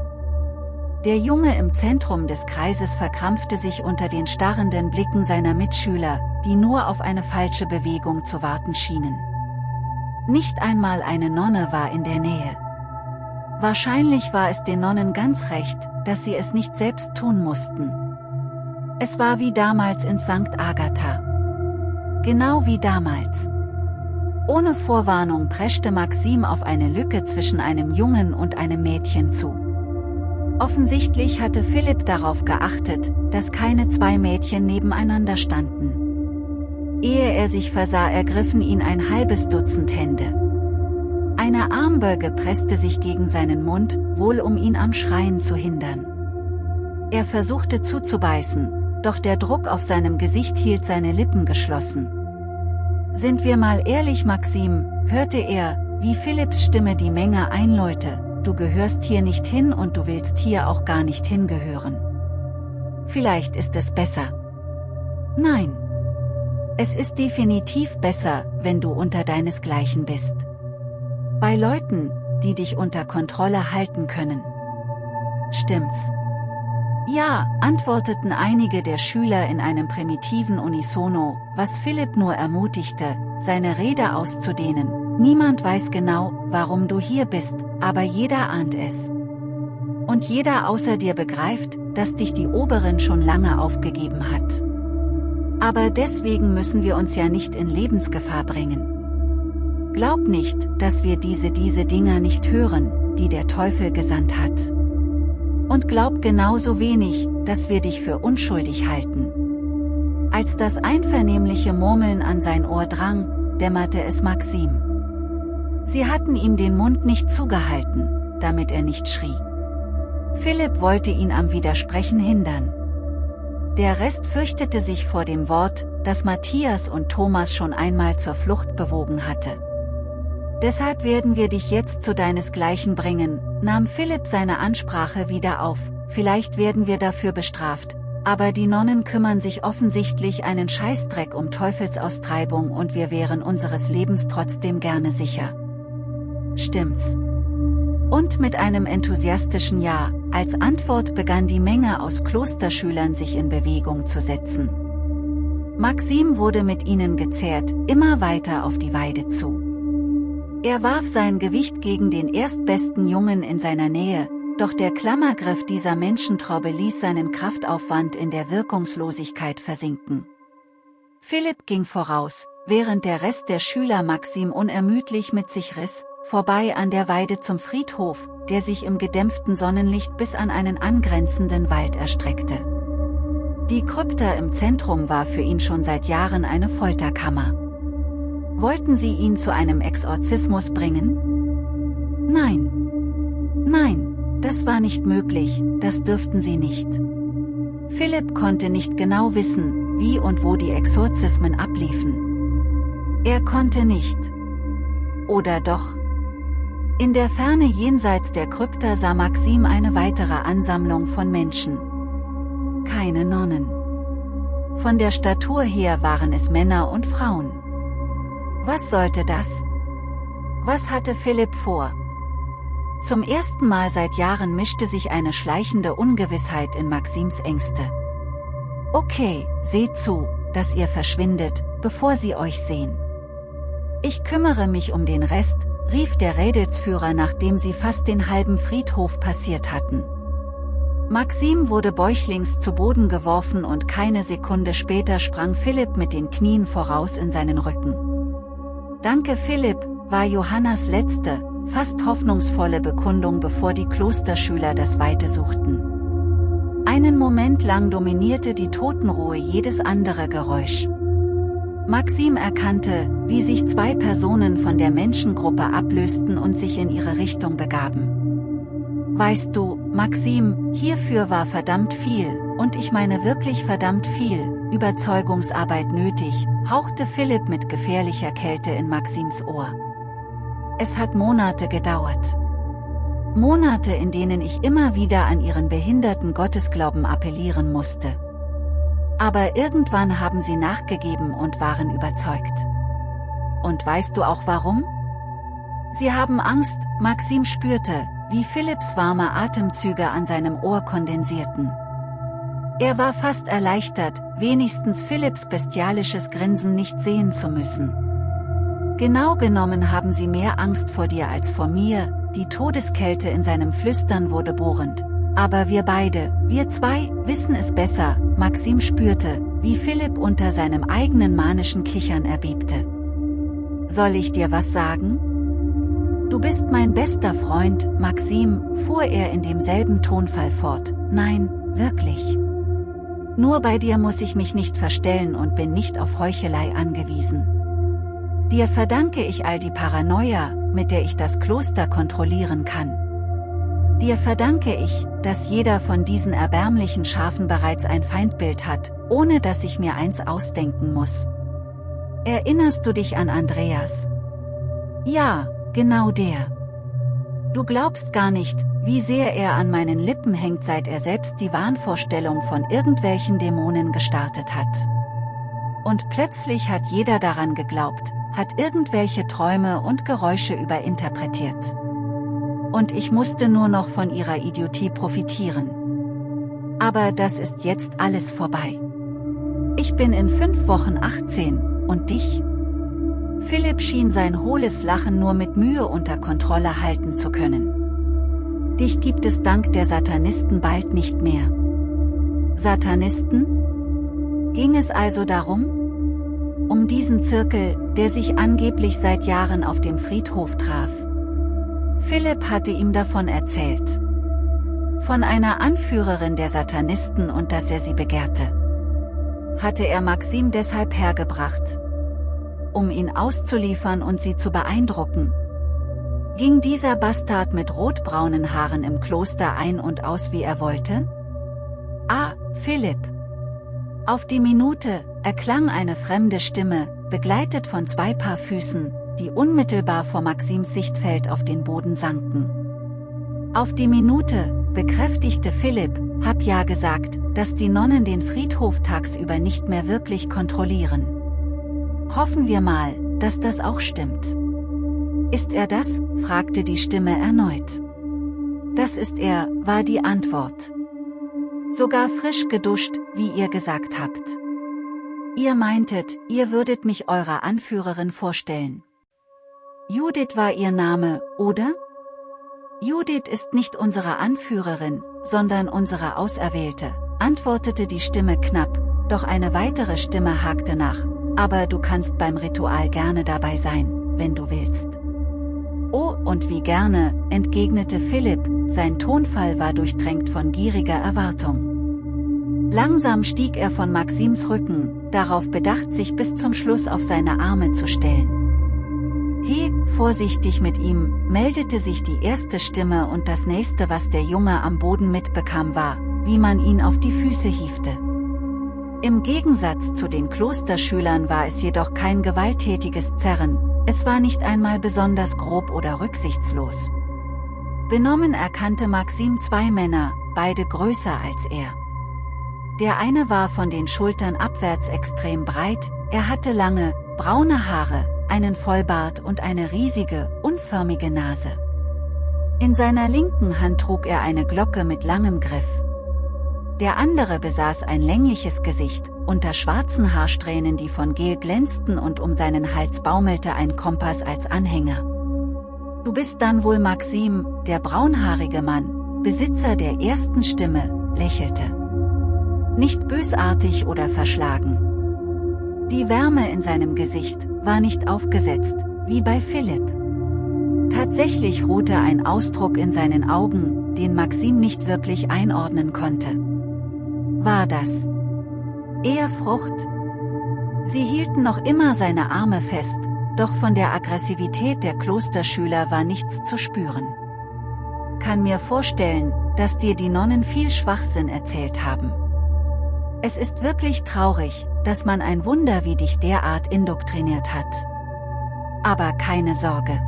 Der Junge im Zentrum des Kreises verkrampfte sich unter den starrenden Blicken seiner Mitschüler, die nur auf eine falsche Bewegung zu warten schienen. Nicht einmal eine Nonne war in der Nähe. Wahrscheinlich war es den Nonnen ganz recht, dass sie es nicht selbst tun mussten. Es war wie damals in St. Agatha. Genau wie damals. Ohne Vorwarnung preschte Maxim auf eine Lücke zwischen einem Jungen und einem Mädchen zu. Offensichtlich hatte Philipp darauf geachtet, dass keine zwei Mädchen nebeneinander standen. Ehe er sich versah ergriffen ihn ein halbes Dutzend Hände. Eine Armbeuge presste sich gegen seinen Mund, wohl um ihn am Schreien zu hindern. Er versuchte zuzubeißen, doch der Druck auf seinem Gesicht hielt seine Lippen geschlossen. Sind wir mal ehrlich Maxim, hörte er, wie Philipps Stimme die Menge einläute, du gehörst hier nicht hin und du willst hier auch gar nicht hingehören. Vielleicht ist es besser. Nein. Es ist definitiv besser, wenn du unter deinesgleichen bist. Bei Leuten, die dich unter Kontrolle halten können. Stimmt's? Ja, antworteten einige der Schüler in einem primitiven Unisono, was Philipp nur ermutigte, seine Rede auszudehnen. Niemand weiß genau, warum du hier bist, aber jeder ahnt es. Und jeder außer dir begreift, dass dich die Oberin schon lange aufgegeben hat. Aber deswegen müssen wir uns ja nicht in Lebensgefahr bringen. Glaub nicht, dass wir diese diese Dinger nicht hören, die der Teufel gesandt hat. Und glaub genauso wenig, dass wir dich für unschuldig halten. Als das einvernehmliche Murmeln an sein Ohr drang, dämmerte es Maxim. Sie hatten ihm den Mund nicht zugehalten, damit er nicht schrie. Philipp wollte ihn am Widersprechen hindern. Der Rest fürchtete sich vor dem Wort, das Matthias und Thomas schon einmal zur Flucht bewogen hatte. Deshalb werden wir dich jetzt zu deinesgleichen bringen, nahm Philipp seine Ansprache wieder auf, vielleicht werden wir dafür bestraft, aber die Nonnen kümmern sich offensichtlich einen Scheißdreck um Teufelsaustreibung und wir wären unseres Lebens trotzdem gerne sicher. Stimmt's? Und mit einem enthusiastischen Ja, als Antwort begann die Menge aus Klosterschülern sich in Bewegung zu setzen. Maxim wurde mit ihnen gezerrt, immer weiter auf die Weide zu. Er warf sein Gewicht gegen den erstbesten Jungen in seiner Nähe, doch der Klammergriff dieser Menschentraube ließ seinen Kraftaufwand in der Wirkungslosigkeit versinken. Philipp ging voraus, während der Rest der Schüler Maxim unermüdlich mit sich riss, vorbei an der Weide zum Friedhof, der sich im gedämpften Sonnenlicht bis an einen angrenzenden Wald erstreckte. Die Krypta im Zentrum war für ihn schon seit Jahren eine Folterkammer. Wollten sie ihn zu einem Exorzismus bringen? Nein. Nein, das war nicht möglich, das dürften sie nicht. Philipp konnte nicht genau wissen, wie und wo die Exorzismen abliefen. Er konnte nicht. Oder doch? In der Ferne jenseits der Krypta sah Maxim eine weitere Ansammlung von Menschen. Keine Nonnen. Von der Statur her waren es Männer und Frauen. Was sollte das? Was hatte Philipp vor? Zum ersten Mal seit Jahren mischte sich eine schleichende Ungewissheit in Maxims Ängste. Okay, seht zu, dass ihr verschwindet, bevor sie euch sehen. Ich kümmere mich um den Rest, rief der Rädelsführer nachdem sie fast den halben Friedhof passiert hatten. Maxim wurde bäuchlings zu Boden geworfen und keine Sekunde später sprang Philipp mit den Knien voraus in seinen Rücken. Danke Philipp, war Johannas letzte, fast hoffnungsvolle Bekundung bevor die Klosterschüler das Weite suchten. Einen Moment lang dominierte die Totenruhe jedes andere Geräusch. Maxim erkannte, wie sich zwei Personen von der Menschengruppe ablösten und sich in ihre Richtung begaben. Weißt du, Maxim, hierfür war verdammt viel, und ich meine wirklich verdammt viel, Überzeugungsarbeit nötig, hauchte Philipp mit gefährlicher Kälte in Maxims Ohr. Es hat Monate gedauert. Monate in denen ich immer wieder an ihren behinderten Gottesglauben appellieren musste. Aber irgendwann haben sie nachgegeben und waren überzeugt. Und weißt du auch warum? Sie haben Angst, Maxim spürte, wie Philipps warme Atemzüge an seinem Ohr kondensierten. Er war fast erleichtert, wenigstens Philipps bestialisches Grinsen nicht sehen zu müssen. Genau genommen haben sie mehr Angst vor dir als vor mir, die Todeskälte in seinem Flüstern wurde bohrend. Aber wir beide, wir zwei, wissen es besser, Maxim spürte, wie Philipp unter seinem eigenen manischen Kichern erbebte. Soll ich dir was sagen? Du bist mein bester Freund, Maxim, fuhr er in demselben Tonfall fort. Nein, wirklich. Nur bei dir muss ich mich nicht verstellen und bin nicht auf Heuchelei angewiesen. Dir verdanke ich all die Paranoia, mit der ich das Kloster kontrollieren kann. Dir verdanke ich, dass jeder von diesen erbärmlichen Schafen bereits ein Feindbild hat, ohne dass ich mir eins ausdenken muss. Erinnerst du dich an Andreas? Ja, genau der. Du glaubst gar nicht, wie sehr er an meinen Lippen hängt seit er selbst die Wahnvorstellung von irgendwelchen Dämonen gestartet hat. Und plötzlich hat jeder daran geglaubt, hat irgendwelche Träume und Geräusche überinterpretiert und ich musste nur noch von ihrer Idiotie profitieren. Aber das ist jetzt alles vorbei. Ich bin in fünf Wochen 18, und dich? Philipp schien sein hohles Lachen nur mit Mühe unter Kontrolle halten zu können. Dich gibt es dank der Satanisten bald nicht mehr. Satanisten? Ging es also darum? Um diesen Zirkel, der sich angeblich seit Jahren auf dem Friedhof traf. Philipp hatte ihm davon erzählt. Von einer Anführerin der Satanisten und dass er sie begehrte. Hatte er Maxim deshalb hergebracht. Um ihn auszuliefern und sie zu beeindrucken. Ging dieser Bastard mit rotbraunen Haaren im Kloster ein und aus wie er wollte? Ah, Philipp. Auf die Minute, erklang eine fremde Stimme, begleitet von zwei Paar Füßen, die unmittelbar vor Maxims Sichtfeld auf den Boden sanken. Auf die Minute, bekräftigte Philipp, hab ja gesagt, dass die Nonnen den Friedhof tagsüber nicht mehr wirklich kontrollieren. Hoffen wir mal, dass das auch stimmt. Ist er das? fragte die Stimme erneut. Das ist er, war die Antwort. Sogar frisch geduscht, wie ihr gesagt habt. Ihr meintet, ihr würdet mich eurer Anführerin vorstellen. Judith war ihr Name, oder? Judith ist nicht unsere Anführerin, sondern unsere Auserwählte, antwortete die Stimme knapp, doch eine weitere Stimme hakte nach, aber du kannst beim Ritual gerne dabei sein, wenn du willst. Oh, und wie gerne, entgegnete Philipp, sein Tonfall war durchtränkt von gieriger Erwartung. Langsam stieg er von Maxims Rücken, darauf bedacht sich bis zum Schluss auf seine Arme zu stellen. He, vorsichtig mit ihm, meldete sich die erste Stimme und das nächste was der Junge am Boden mitbekam war, wie man ihn auf die Füße hiefte. Im Gegensatz zu den Klosterschülern war es jedoch kein gewalttätiges Zerren, es war nicht einmal besonders grob oder rücksichtslos. Benommen erkannte Maxim zwei Männer, beide größer als er. Der eine war von den Schultern abwärts extrem breit, er hatte lange, braune Haare, einen Vollbart und eine riesige, unförmige Nase. In seiner linken Hand trug er eine Glocke mit langem Griff. Der andere besaß ein längliches Gesicht, unter schwarzen Haarsträhnen die von Gel glänzten und um seinen Hals baumelte ein Kompass als Anhänger. Du bist dann wohl Maxim, der braunhaarige Mann, Besitzer der ersten Stimme, lächelte. Nicht bösartig oder verschlagen. Die Wärme in seinem Gesicht war nicht aufgesetzt, wie bei Philipp. Tatsächlich ruhte ein Ausdruck in seinen Augen, den Maxim nicht wirklich einordnen konnte. War das eher Frucht? Sie hielten noch immer seine Arme fest, doch von der Aggressivität der Klosterschüler war nichts zu spüren. Kann mir vorstellen, dass dir die Nonnen viel Schwachsinn erzählt haben. Es ist wirklich traurig, dass man ein Wunder wie dich derart indoktriniert hat. Aber keine Sorge.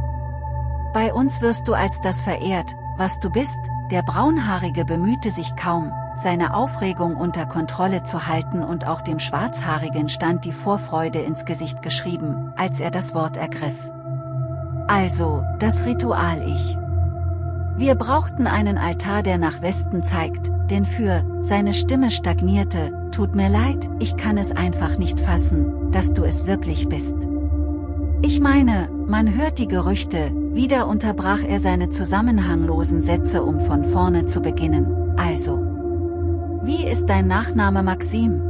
Bei uns wirst du als das verehrt, was du bist, der Braunhaarige bemühte sich kaum, seine Aufregung unter Kontrolle zu halten und auch dem Schwarzhaarigen stand die Vorfreude ins Gesicht geschrieben, als er das Wort ergriff. Also, das Ritual ich. Wir brauchten einen Altar der nach Westen zeigt, denn für, seine Stimme stagnierte, tut mir leid, ich kann es einfach nicht fassen, dass du es wirklich bist. Ich meine, man hört die Gerüchte, wieder unterbrach er seine zusammenhanglosen Sätze um von vorne zu beginnen, also. Wie ist dein Nachname Maxim?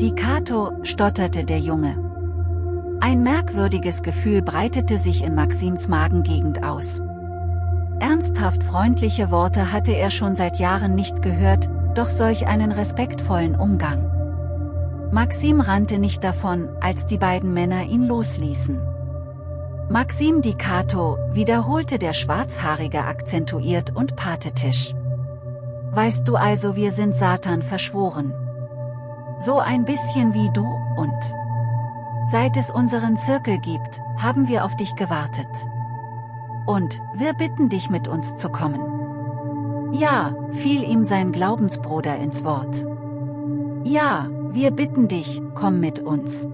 Die Kato, stotterte der Junge. Ein merkwürdiges Gefühl breitete sich in Maxims Magengegend aus. Ernsthaft freundliche Worte hatte er schon seit Jahren nicht gehört, doch solch einen respektvollen Umgang. Maxim rannte nicht davon, als die beiden Männer ihn losließen. Maxim Di Cato, wiederholte der Schwarzhaarige akzentuiert und patetisch. Weißt du also wir sind Satan verschworen. So ein bisschen wie du, und. Seit es unseren Zirkel gibt, haben wir auf dich gewartet. Und, wir bitten dich mit uns zu kommen. Ja, fiel ihm sein Glaubensbruder ins Wort. Ja, wir bitten dich, komm mit uns.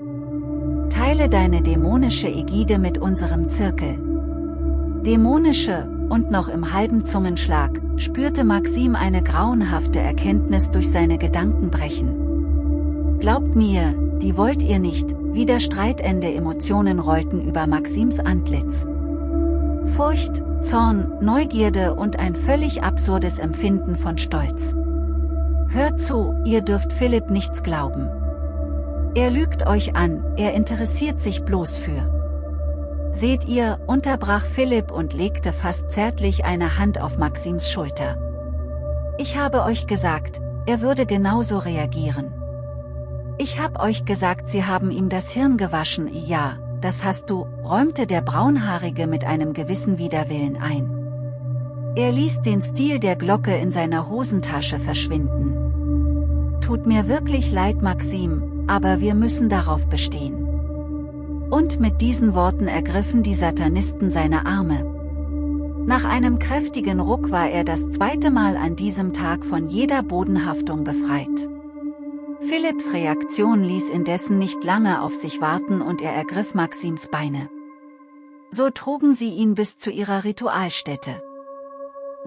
Teile deine dämonische Ägide mit unserem Zirkel. Dämonische, und noch im halben Zungenschlag, spürte Maxim eine grauenhafte Erkenntnis durch seine Gedanken brechen. Glaubt mir, die wollt ihr nicht, wieder streitende Emotionen rollten über Maxims Antlitz. Furcht, Zorn, Neugierde und ein völlig absurdes Empfinden von Stolz. Hört zu, ihr dürft Philipp nichts glauben. Er lügt euch an, er interessiert sich bloß für. Seht ihr, unterbrach Philipp und legte fast zärtlich eine Hand auf Maxims Schulter. Ich habe euch gesagt, er würde genauso reagieren. Ich hab euch gesagt sie haben ihm das Hirn gewaschen, ja, das hast du, räumte der Braunhaarige mit einem gewissen Widerwillen ein. Er ließ den Stil der Glocke in seiner Hosentasche verschwinden. Tut mir wirklich leid Maxim, aber wir müssen darauf bestehen. Und mit diesen Worten ergriffen die Satanisten seine Arme. Nach einem kräftigen Ruck war er das zweite Mal an diesem Tag von jeder Bodenhaftung befreit. Philipps Reaktion ließ indessen nicht lange auf sich warten und er ergriff Maxims Beine. So trugen sie ihn bis zu ihrer Ritualstätte.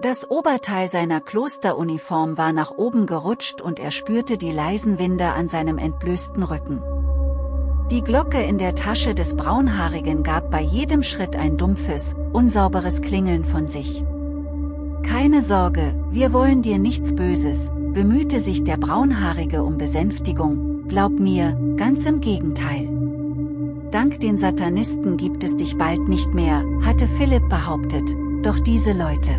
Das Oberteil seiner Klosteruniform war nach oben gerutscht und er spürte die leisen Winde an seinem entblößten Rücken. Die Glocke in der Tasche des Braunhaarigen gab bei jedem Schritt ein dumpfes, unsauberes Klingeln von sich. Keine Sorge, wir wollen dir nichts Böses, bemühte sich der Braunhaarige um Besänftigung, glaub mir, ganz im Gegenteil. Dank den Satanisten gibt es dich bald nicht mehr, hatte Philipp behauptet, doch diese Leute.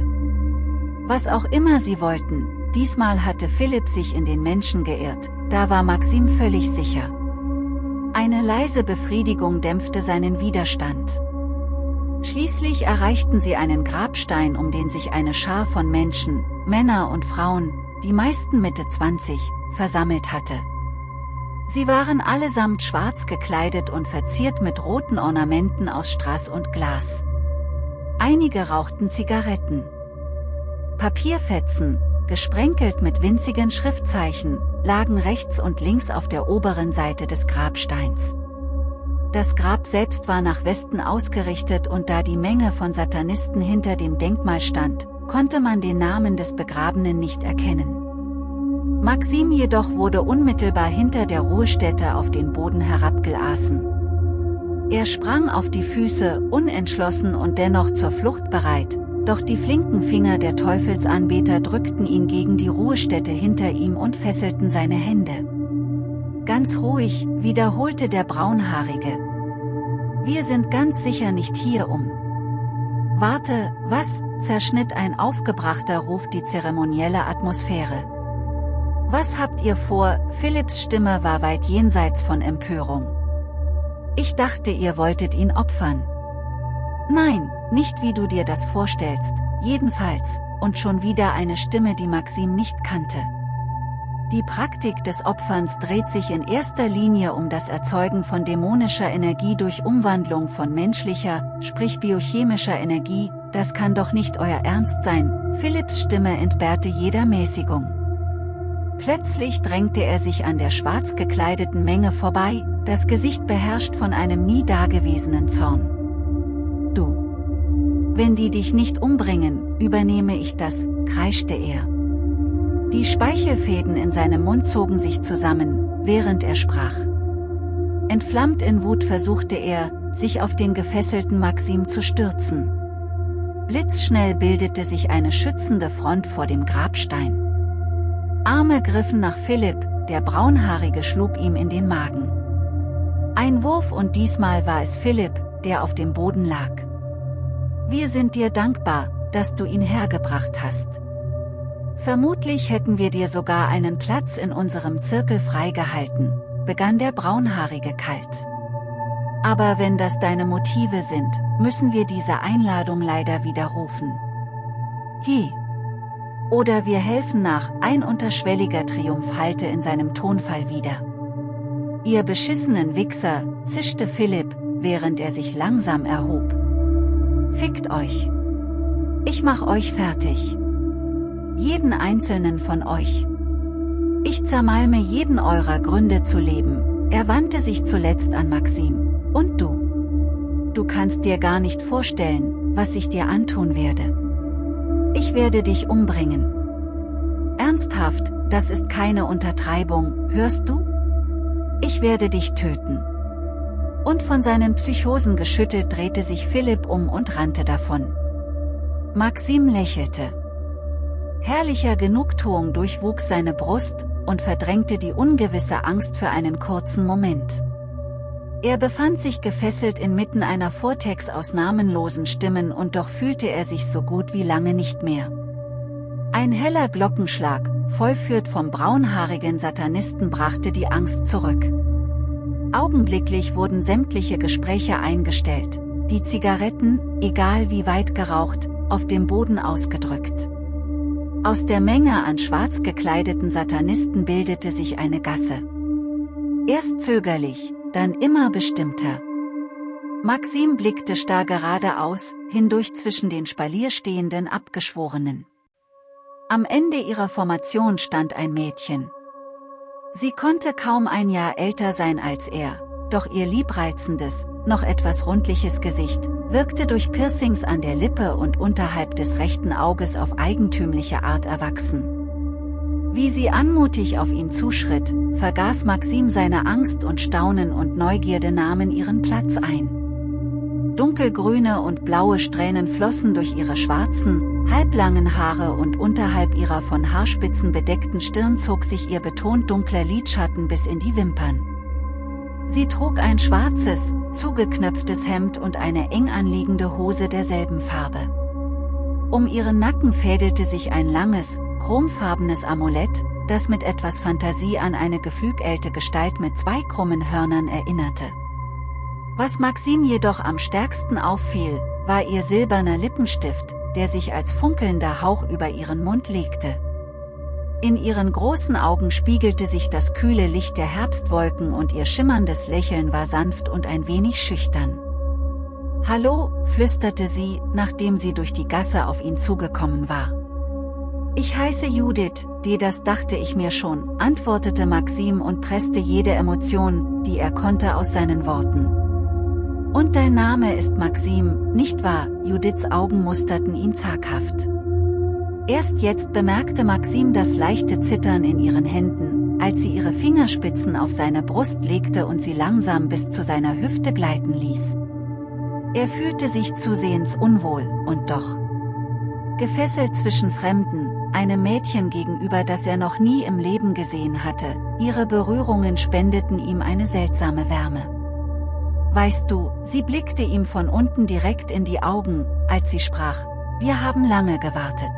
Was auch immer sie wollten, diesmal hatte Philipp sich in den Menschen geirrt, da war Maxim völlig sicher. Eine leise Befriedigung dämpfte seinen Widerstand. Schließlich erreichten sie einen Grabstein um den sich eine Schar von Menschen, Männer und Frauen, die meisten Mitte 20, versammelt hatte. Sie waren allesamt schwarz gekleidet und verziert mit roten Ornamenten aus Strass und Glas. Einige rauchten Zigaretten. Papierfetzen, gesprenkelt mit winzigen Schriftzeichen, lagen rechts und links auf der oberen Seite des Grabsteins. Das Grab selbst war nach Westen ausgerichtet und da die Menge von Satanisten hinter dem Denkmal stand, konnte man den Namen des Begrabenen nicht erkennen. Maxim jedoch wurde unmittelbar hinter der Ruhestätte auf den Boden herabgelassen. Er sprang auf die Füße, unentschlossen und dennoch zur Flucht bereit, doch die flinken Finger der Teufelsanbeter drückten ihn gegen die Ruhestätte hinter ihm und fesselten seine Hände. Ganz ruhig, wiederholte der Braunhaarige. Wir sind ganz sicher nicht hier um. Warte, was, zerschnitt ein aufgebrachter Ruf die zeremonielle Atmosphäre. Was habt ihr vor, Philipps Stimme war weit jenseits von Empörung. Ich dachte ihr wolltet ihn opfern. Nein, nicht wie du dir das vorstellst, jedenfalls, und schon wieder eine Stimme die Maxim nicht kannte. Die Praktik des Opferns dreht sich in erster Linie um das Erzeugen von dämonischer Energie durch Umwandlung von menschlicher, sprich biochemischer Energie, das kann doch nicht euer Ernst sein, Philipps Stimme entbehrte jeder Mäßigung. Plötzlich drängte er sich an der schwarz gekleideten Menge vorbei, das Gesicht beherrscht von einem nie dagewesenen Zorn. Wenn die dich nicht umbringen, übernehme ich das, kreischte er. Die Speichelfäden in seinem Mund zogen sich zusammen, während er sprach. Entflammt in Wut versuchte er, sich auf den gefesselten Maxim zu stürzen. Blitzschnell bildete sich eine schützende Front vor dem Grabstein. Arme griffen nach Philipp, der Braunhaarige schlug ihm in den Magen. Ein Wurf und diesmal war es Philipp, der auf dem Boden lag. Wir sind dir dankbar, dass du ihn hergebracht hast. Vermutlich hätten wir dir sogar einen Platz in unserem Zirkel freigehalten, begann der Braunhaarige kalt. Aber wenn das deine Motive sind, müssen wir diese Einladung leider widerrufen. Hi. Oder wir helfen nach, ein unterschwelliger Triumph hallte in seinem Tonfall wieder. Ihr beschissenen Wichser, zischte Philipp, während er sich langsam erhob. Fickt euch. Ich mach euch fertig. Jeden einzelnen von euch. Ich zermalme jeden eurer Gründe zu leben, er wandte sich zuletzt an Maxim. Und du? Du kannst dir gar nicht vorstellen, was ich dir antun werde. Ich werde dich umbringen. Ernsthaft, das ist keine Untertreibung, hörst du? Ich werde dich töten. Und von seinen Psychosen geschüttelt drehte sich Philipp um und rannte davon. Maxim lächelte. Herrlicher Genugtuung durchwuchs seine Brust und verdrängte die ungewisse Angst für einen kurzen Moment. Er befand sich gefesselt inmitten einer Vortex aus namenlosen Stimmen und doch fühlte er sich so gut wie lange nicht mehr. Ein heller Glockenschlag, vollführt vom braunhaarigen Satanisten brachte die Angst zurück. Augenblicklich wurden sämtliche Gespräche eingestellt, die Zigaretten, egal wie weit geraucht, auf dem Boden ausgedrückt. Aus der Menge an schwarz gekleideten Satanisten bildete sich eine Gasse. Erst zögerlich, dann immer bestimmter. Maxim blickte starr geradeaus, hindurch zwischen den Spalier stehenden Abgeschworenen. Am Ende ihrer Formation stand ein Mädchen. Sie konnte kaum ein Jahr älter sein als er, doch ihr liebreizendes, noch etwas rundliches Gesicht, wirkte durch Piercings an der Lippe und unterhalb des rechten Auges auf eigentümliche Art erwachsen. Wie sie anmutig auf ihn zuschritt, vergaß Maxim seine Angst und Staunen und Neugierde nahmen ihren Platz ein. Dunkelgrüne und blaue Strähnen flossen durch ihre schwarzen, halblangen Haare und unterhalb ihrer von Haarspitzen bedeckten Stirn zog sich ihr betont dunkler Lidschatten bis in die Wimpern. Sie trug ein schwarzes, zugeknöpftes Hemd und eine eng anliegende Hose derselben Farbe. Um ihren Nacken fädelte sich ein langes, chromfarbenes Amulett, das mit etwas Fantasie an eine geflügelte Gestalt mit zwei krummen Hörnern erinnerte. Was Maxim jedoch am stärksten auffiel, war ihr silberner Lippenstift, der sich als funkelnder Hauch über ihren Mund legte. In ihren großen Augen spiegelte sich das kühle Licht der Herbstwolken und ihr schimmerndes Lächeln war sanft und ein wenig schüchtern. Hallo, flüsterte sie, nachdem sie durch die Gasse auf ihn zugekommen war. Ich heiße Judith, die das dachte ich mir schon, antwortete Maxim und presste jede Emotion, die er konnte aus seinen Worten. Und dein Name ist Maxim, nicht wahr? Judiths Augen musterten ihn zaghaft. Erst jetzt bemerkte Maxim das leichte Zittern in ihren Händen, als sie ihre Fingerspitzen auf seine Brust legte und sie langsam bis zu seiner Hüfte gleiten ließ. Er fühlte sich zusehends unwohl, und doch. Gefesselt zwischen Fremden, einem Mädchen gegenüber das er noch nie im Leben gesehen hatte, ihre Berührungen spendeten ihm eine seltsame Wärme. Weißt du, sie blickte ihm von unten direkt in die Augen, als sie sprach, wir haben lange gewartet.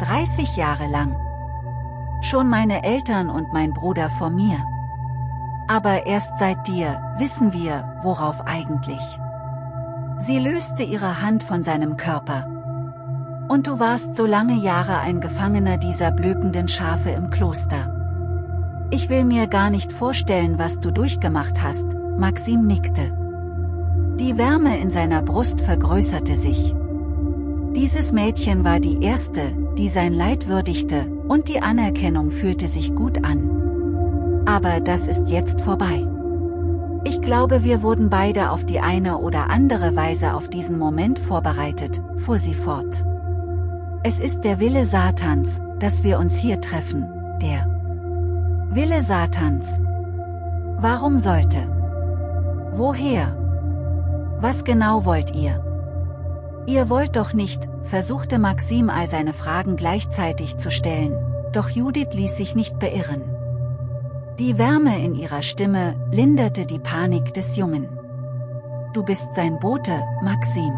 30 Jahre lang. Schon meine Eltern und mein Bruder vor mir. Aber erst seit dir, wissen wir, worauf eigentlich. Sie löste ihre Hand von seinem Körper, und du warst so lange Jahre ein Gefangener dieser blökenden Schafe im Kloster. Ich will mir gar nicht vorstellen, was du durchgemacht hast, Maxim nickte. Die Wärme in seiner Brust vergrößerte sich. Dieses Mädchen war die erste, die sein Leid würdigte, und die Anerkennung fühlte sich gut an. Aber das ist jetzt vorbei. Ich glaube wir wurden beide auf die eine oder andere Weise auf diesen Moment vorbereitet, fuhr sie fort. Es ist der Wille Satans, dass wir uns hier treffen, der Wille Satans. Warum sollte? Woher? Was genau wollt ihr? Ihr wollt doch nicht, versuchte Maxim all seine Fragen gleichzeitig zu stellen, doch Judith ließ sich nicht beirren. Die Wärme in ihrer Stimme linderte die Panik des Jungen. Du bist sein Bote, Maxim.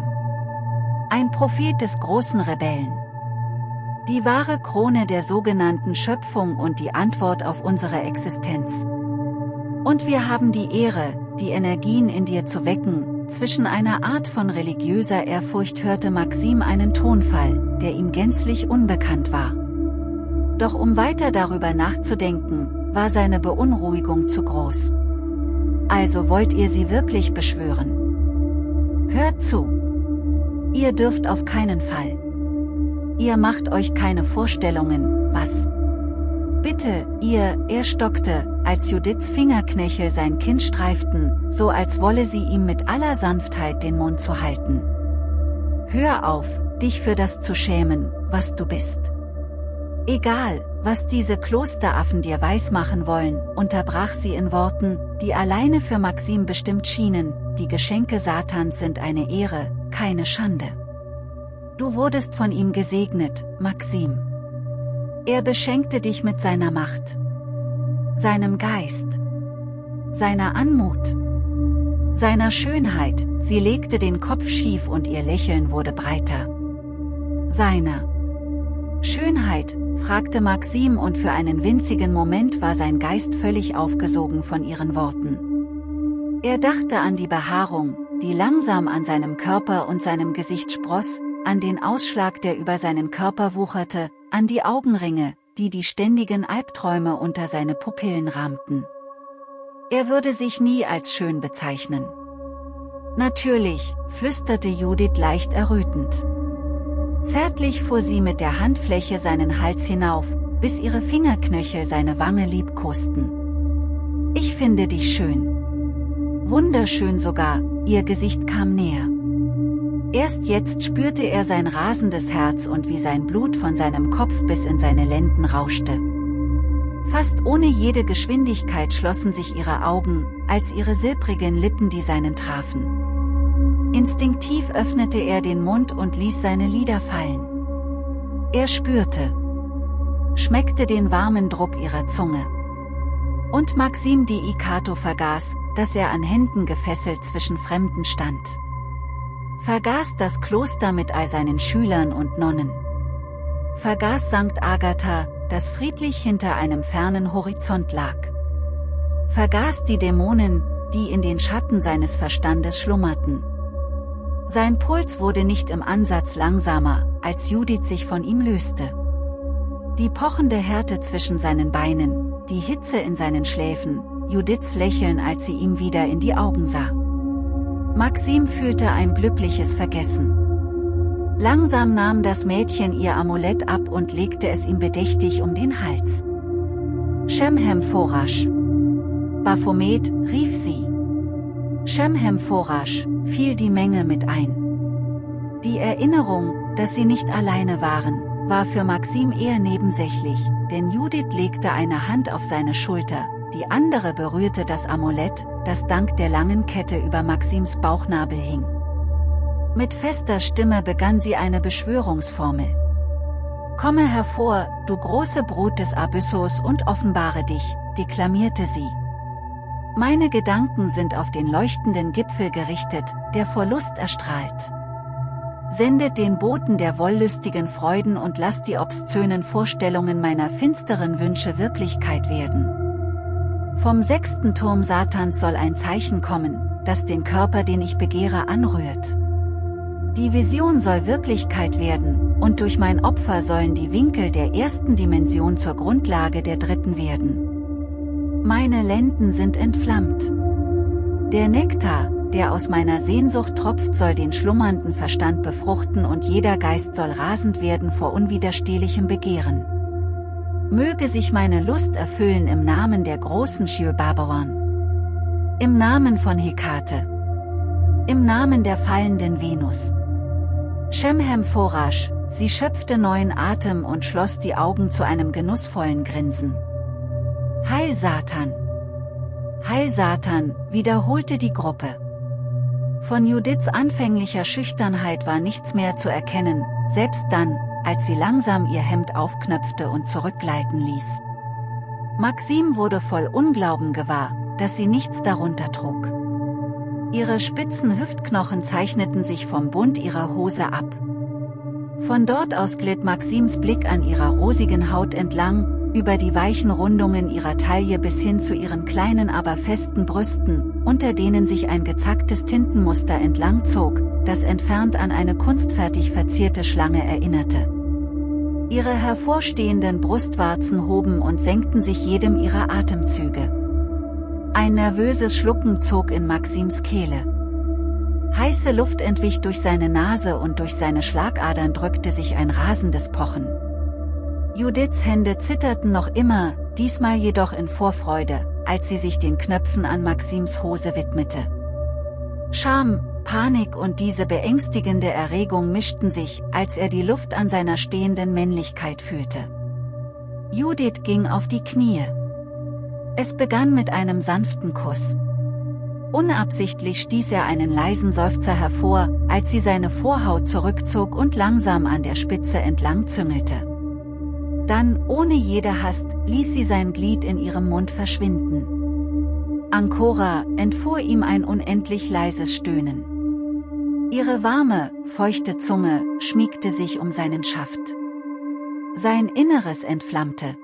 Ein Prophet des großen Rebellen. Die wahre Krone der sogenannten Schöpfung und die Antwort auf unsere Existenz. Und wir haben die Ehre, die Energien in dir zu wecken, zwischen einer Art von religiöser Ehrfurcht hörte Maxim einen Tonfall, der ihm gänzlich unbekannt war. Doch um weiter darüber nachzudenken, war seine Beunruhigung zu groß. Also wollt ihr sie wirklich beschwören? Hört zu! Ihr dürft auf keinen Fall. Ihr macht euch keine Vorstellungen, was? Bitte, ihr, er stockte, als Judiths Fingerknöchel sein Kinn streiften, so als wolle sie ihm mit aller Sanftheit den Mund zu halten. Hör auf, dich für das zu schämen, was du bist. Egal, was diese Klosteraffen dir weismachen wollen, unterbrach sie in Worten, die alleine für Maxim bestimmt schienen, die Geschenke Satans sind eine Ehre, keine Schande. Du wurdest von ihm gesegnet, Maxim. Er beschenkte dich mit seiner Macht, seinem Geist, seiner Anmut, seiner Schönheit, sie legte den Kopf schief und ihr Lächeln wurde breiter. Seiner Schönheit, fragte Maxim und für einen winzigen Moment war sein Geist völlig aufgesogen von ihren Worten. Er dachte an die Behaarung, die langsam an seinem Körper und seinem Gesicht spross, an den Ausschlag, der über seinen Körper wucherte, an die Augenringe, die die ständigen Albträume unter seine Pupillen rahmten. Er würde sich nie als schön bezeichnen. Natürlich, flüsterte Judith leicht errötend. Zärtlich fuhr sie mit der Handfläche seinen Hals hinauf, bis ihre Fingerknöchel seine Wange liebkosten. Ich finde dich schön. Wunderschön sogar, ihr Gesicht kam näher. Erst jetzt spürte er sein rasendes Herz und wie sein Blut von seinem Kopf bis in seine Lenden rauschte. Fast ohne jede Geschwindigkeit schlossen sich ihre Augen, als ihre silbrigen Lippen die seinen trafen. Instinktiv öffnete er den Mund und ließ seine Lider fallen. Er spürte, schmeckte den warmen Druck ihrer Zunge. Und Maxim die Ikato vergaß, dass er an Händen gefesselt zwischen Fremden stand vergaß das Kloster mit all seinen Schülern und Nonnen. Vergaß St. Agatha, das friedlich hinter einem fernen Horizont lag. Vergaß die Dämonen, die in den Schatten seines Verstandes schlummerten. Sein Puls wurde nicht im Ansatz langsamer, als Judith sich von ihm löste. Die pochende Härte zwischen seinen Beinen, die Hitze in seinen Schläfen, Judiths Lächeln als sie ihm wieder in die Augen sah. Maxim fühlte ein glückliches Vergessen. Langsam nahm das Mädchen ihr Amulett ab und legte es ihm bedächtig um den Hals. Shemhem Forash. Baphomet, rief sie. Shemhem Forash, fiel die Menge mit ein. Die Erinnerung, dass sie nicht alleine waren, war für Maxim eher nebensächlich, denn Judith legte eine Hand auf seine Schulter, die andere berührte das Amulett, das dank der langen Kette über Maxims Bauchnabel hing. Mit fester Stimme begann sie eine Beschwörungsformel. Komme hervor, du große Brut des Abyssos und offenbare dich, deklamierte sie. Meine Gedanken sind auf den leuchtenden Gipfel gerichtet, der vor Lust erstrahlt. Sendet den Boten der wollüstigen Freuden und lasst die obszönen Vorstellungen meiner finsteren Wünsche Wirklichkeit werden. Vom sechsten Turm Satans soll ein Zeichen kommen, das den Körper den ich begehre anrührt. Die Vision soll Wirklichkeit werden, und durch mein Opfer sollen die Winkel der ersten Dimension zur Grundlage der dritten werden. Meine Lenden sind entflammt. Der Nektar, der aus meiner Sehnsucht tropft soll den schlummernden Verstand befruchten und jeder Geist soll rasend werden vor unwiderstehlichem Begehren. Möge sich meine Lust erfüllen im Namen der großen Shir Babylon. Im Namen von Hekate. Im Namen der fallenden Venus. Shemhem Forash, sie schöpfte neuen Atem und schloss die Augen zu einem genussvollen Grinsen. Heil Satan! Heil Satan, wiederholte die Gruppe. Von Judiths anfänglicher Schüchternheit war nichts mehr zu erkennen, selbst dann, als sie langsam ihr Hemd aufknöpfte und zurückgleiten ließ. Maxim wurde voll Unglauben gewahr, dass sie nichts darunter trug. Ihre spitzen Hüftknochen zeichneten sich vom Bund ihrer Hose ab. Von dort aus glitt Maxims Blick an ihrer rosigen Haut entlang, über die weichen Rundungen ihrer Taille bis hin zu ihren kleinen aber festen Brüsten, unter denen sich ein gezacktes Tintenmuster entlang zog, das entfernt an eine kunstfertig verzierte Schlange erinnerte. Ihre hervorstehenden Brustwarzen hoben und senkten sich jedem ihrer Atemzüge. Ein nervöses Schlucken zog in Maxims Kehle. Heiße Luft entwich durch seine Nase und durch seine Schlagadern drückte sich ein rasendes Pochen. Judiths Hände zitterten noch immer, diesmal jedoch in Vorfreude, als sie sich den Knöpfen an Maxims Hose widmete. Scham, Panik und diese beängstigende Erregung mischten sich, als er die Luft an seiner stehenden Männlichkeit fühlte. Judith ging auf die Knie. Es begann mit einem sanften Kuss. Unabsichtlich stieß er einen leisen Seufzer hervor, als sie seine Vorhaut zurückzog und langsam an der Spitze entlang züngelte. Dann, ohne jede Hast, ließ sie sein Glied in ihrem Mund verschwinden. Ancora, entfuhr ihm ein unendlich leises Stöhnen. Ihre warme, feuchte Zunge, schmiegte sich um seinen Schaft. Sein Inneres entflammte.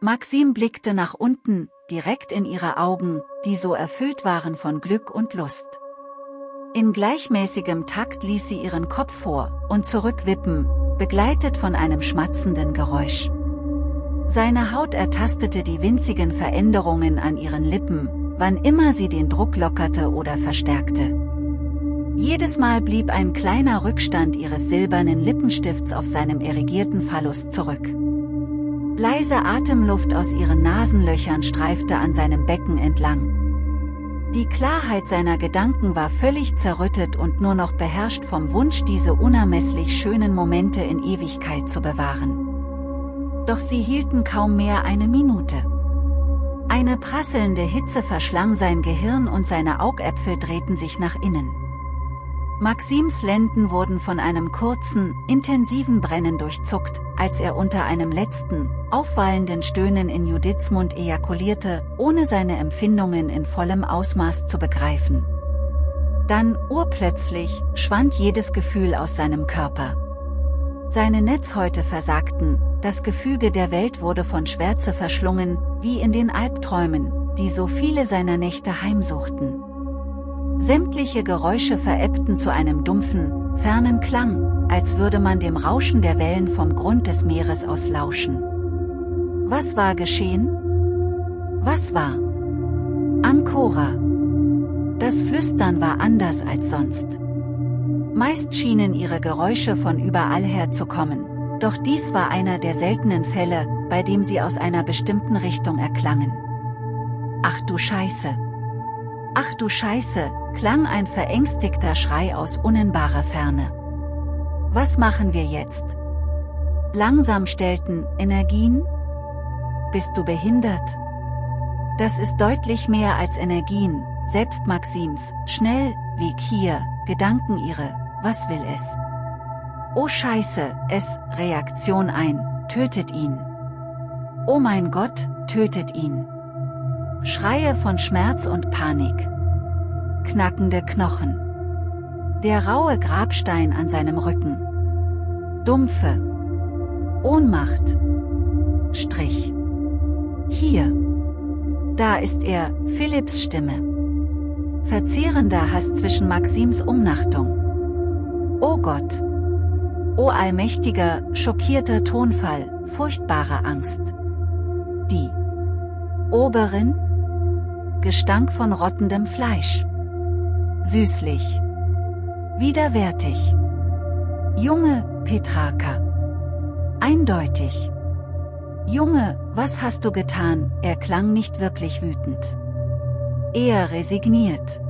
Maxim blickte nach unten, direkt in ihre Augen, die so erfüllt waren von Glück und Lust. In gleichmäßigem Takt ließ sie ihren Kopf vor und zurück wippen, begleitet von einem schmatzenden Geräusch. Seine Haut ertastete die winzigen Veränderungen an ihren Lippen, wann immer sie den Druck lockerte oder verstärkte. Jedes Mal blieb ein kleiner Rückstand ihres silbernen Lippenstifts auf seinem erigierten Phallus zurück. Leise Atemluft aus ihren Nasenlöchern streifte an seinem Becken entlang. Die Klarheit seiner Gedanken war völlig zerrüttet und nur noch beherrscht vom Wunsch diese unermesslich schönen Momente in Ewigkeit zu bewahren. Doch sie hielten kaum mehr eine Minute. Eine prasselnde Hitze verschlang sein Gehirn und seine Augäpfel drehten sich nach innen. Maxims Lenden wurden von einem kurzen, intensiven Brennen durchzuckt, als er unter einem letzten, aufwallenden Stöhnen in Judiths Mund ejakulierte, ohne seine Empfindungen in vollem Ausmaß zu begreifen. Dann, urplötzlich, schwand jedes Gefühl aus seinem Körper. Seine Netzhäute versagten, das Gefüge der Welt wurde von Schwärze verschlungen, wie in den Albträumen, die so viele seiner Nächte heimsuchten. Sämtliche Geräusche verebbten zu einem dumpfen, fernen Klang, als würde man dem Rauschen der Wellen vom Grund des Meeres aus lauschen. Was war geschehen? Was war? Ancora. Das Flüstern war anders als sonst. Meist schienen ihre Geräusche von überall her zu kommen, doch dies war einer der seltenen Fälle, bei dem sie aus einer bestimmten Richtung erklangen. Ach du Scheiße! Ach du Scheiße, klang ein verängstigter Schrei aus unnennbarer Ferne. Was machen wir jetzt? Langsam stellten, Energien? Bist du behindert? Das ist deutlich mehr als Energien, selbst Maxims, schnell, wie Kier, Gedanken ihre, was will es? Oh Scheiße, es, Reaktion ein, tötet ihn. Oh mein Gott, tötet ihn. Schreie von Schmerz und Panik. Knackende Knochen. Der raue Grabstein an seinem Rücken. Dumpfe. Ohnmacht. Strich. Hier. Da ist er, Philipps Stimme. Verzehrender Hass zwischen Maxims Umnachtung. Oh Gott. O allmächtiger, schockierter Tonfall, furchtbare Angst. Die Oberin? Gestank von rottendem Fleisch. Süßlich. Widerwärtig. Junge, Petraka. Eindeutig. Junge, was hast du getan? Er klang nicht wirklich wütend. Eher resigniert.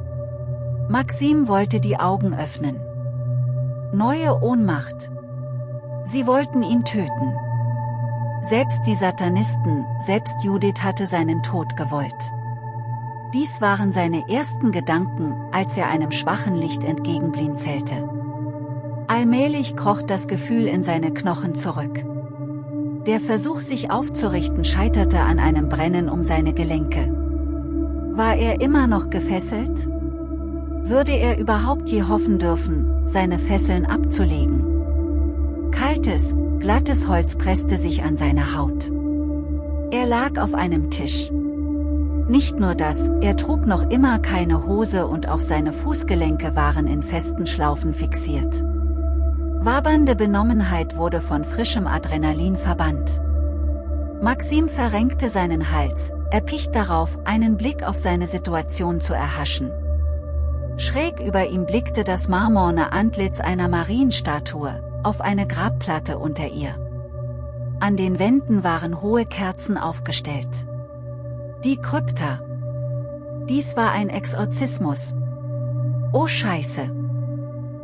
Maxim wollte die Augen öffnen. Neue Ohnmacht. Sie wollten ihn töten. Selbst die Satanisten, selbst Judith hatte seinen Tod gewollt. Dies waren seine ersten Gedanken, als er einem schwachen Licht entgegenblinzelte. Allmählich kroch das Gefühl in seine Knochen zurück. Der Versuch sich aufzurichten scheiterte an einem Brennen um seine Gelenke. War er immer noch gefesselt? Würde er überhaupt je hoffen dürfen, seine Fesseln abzulegen? Kaltes, glattes Holz presste sich an seine Haut. Er lag auf einem Tisch. Nicht nur das, er trug noch immer keine Hose und auch seine Fußgelenke waren in festen Schlaufen fixiert. Wabernde Benommenheit wurde von frischem Adrenalin verbannt. Maxim verrenkte seinen Hals, erpicht darauf, einen Blick auf seine Situation zu erhaschen. Schräg über ihm blickte das marmorne Antlitz einer Marienstatue, auf eine Grabplatte unter ihr. An den Wänden waren hohe Kerzen aufgestellt. Die Krypta. Dies war ein Exorzismus. Oh Scheiße.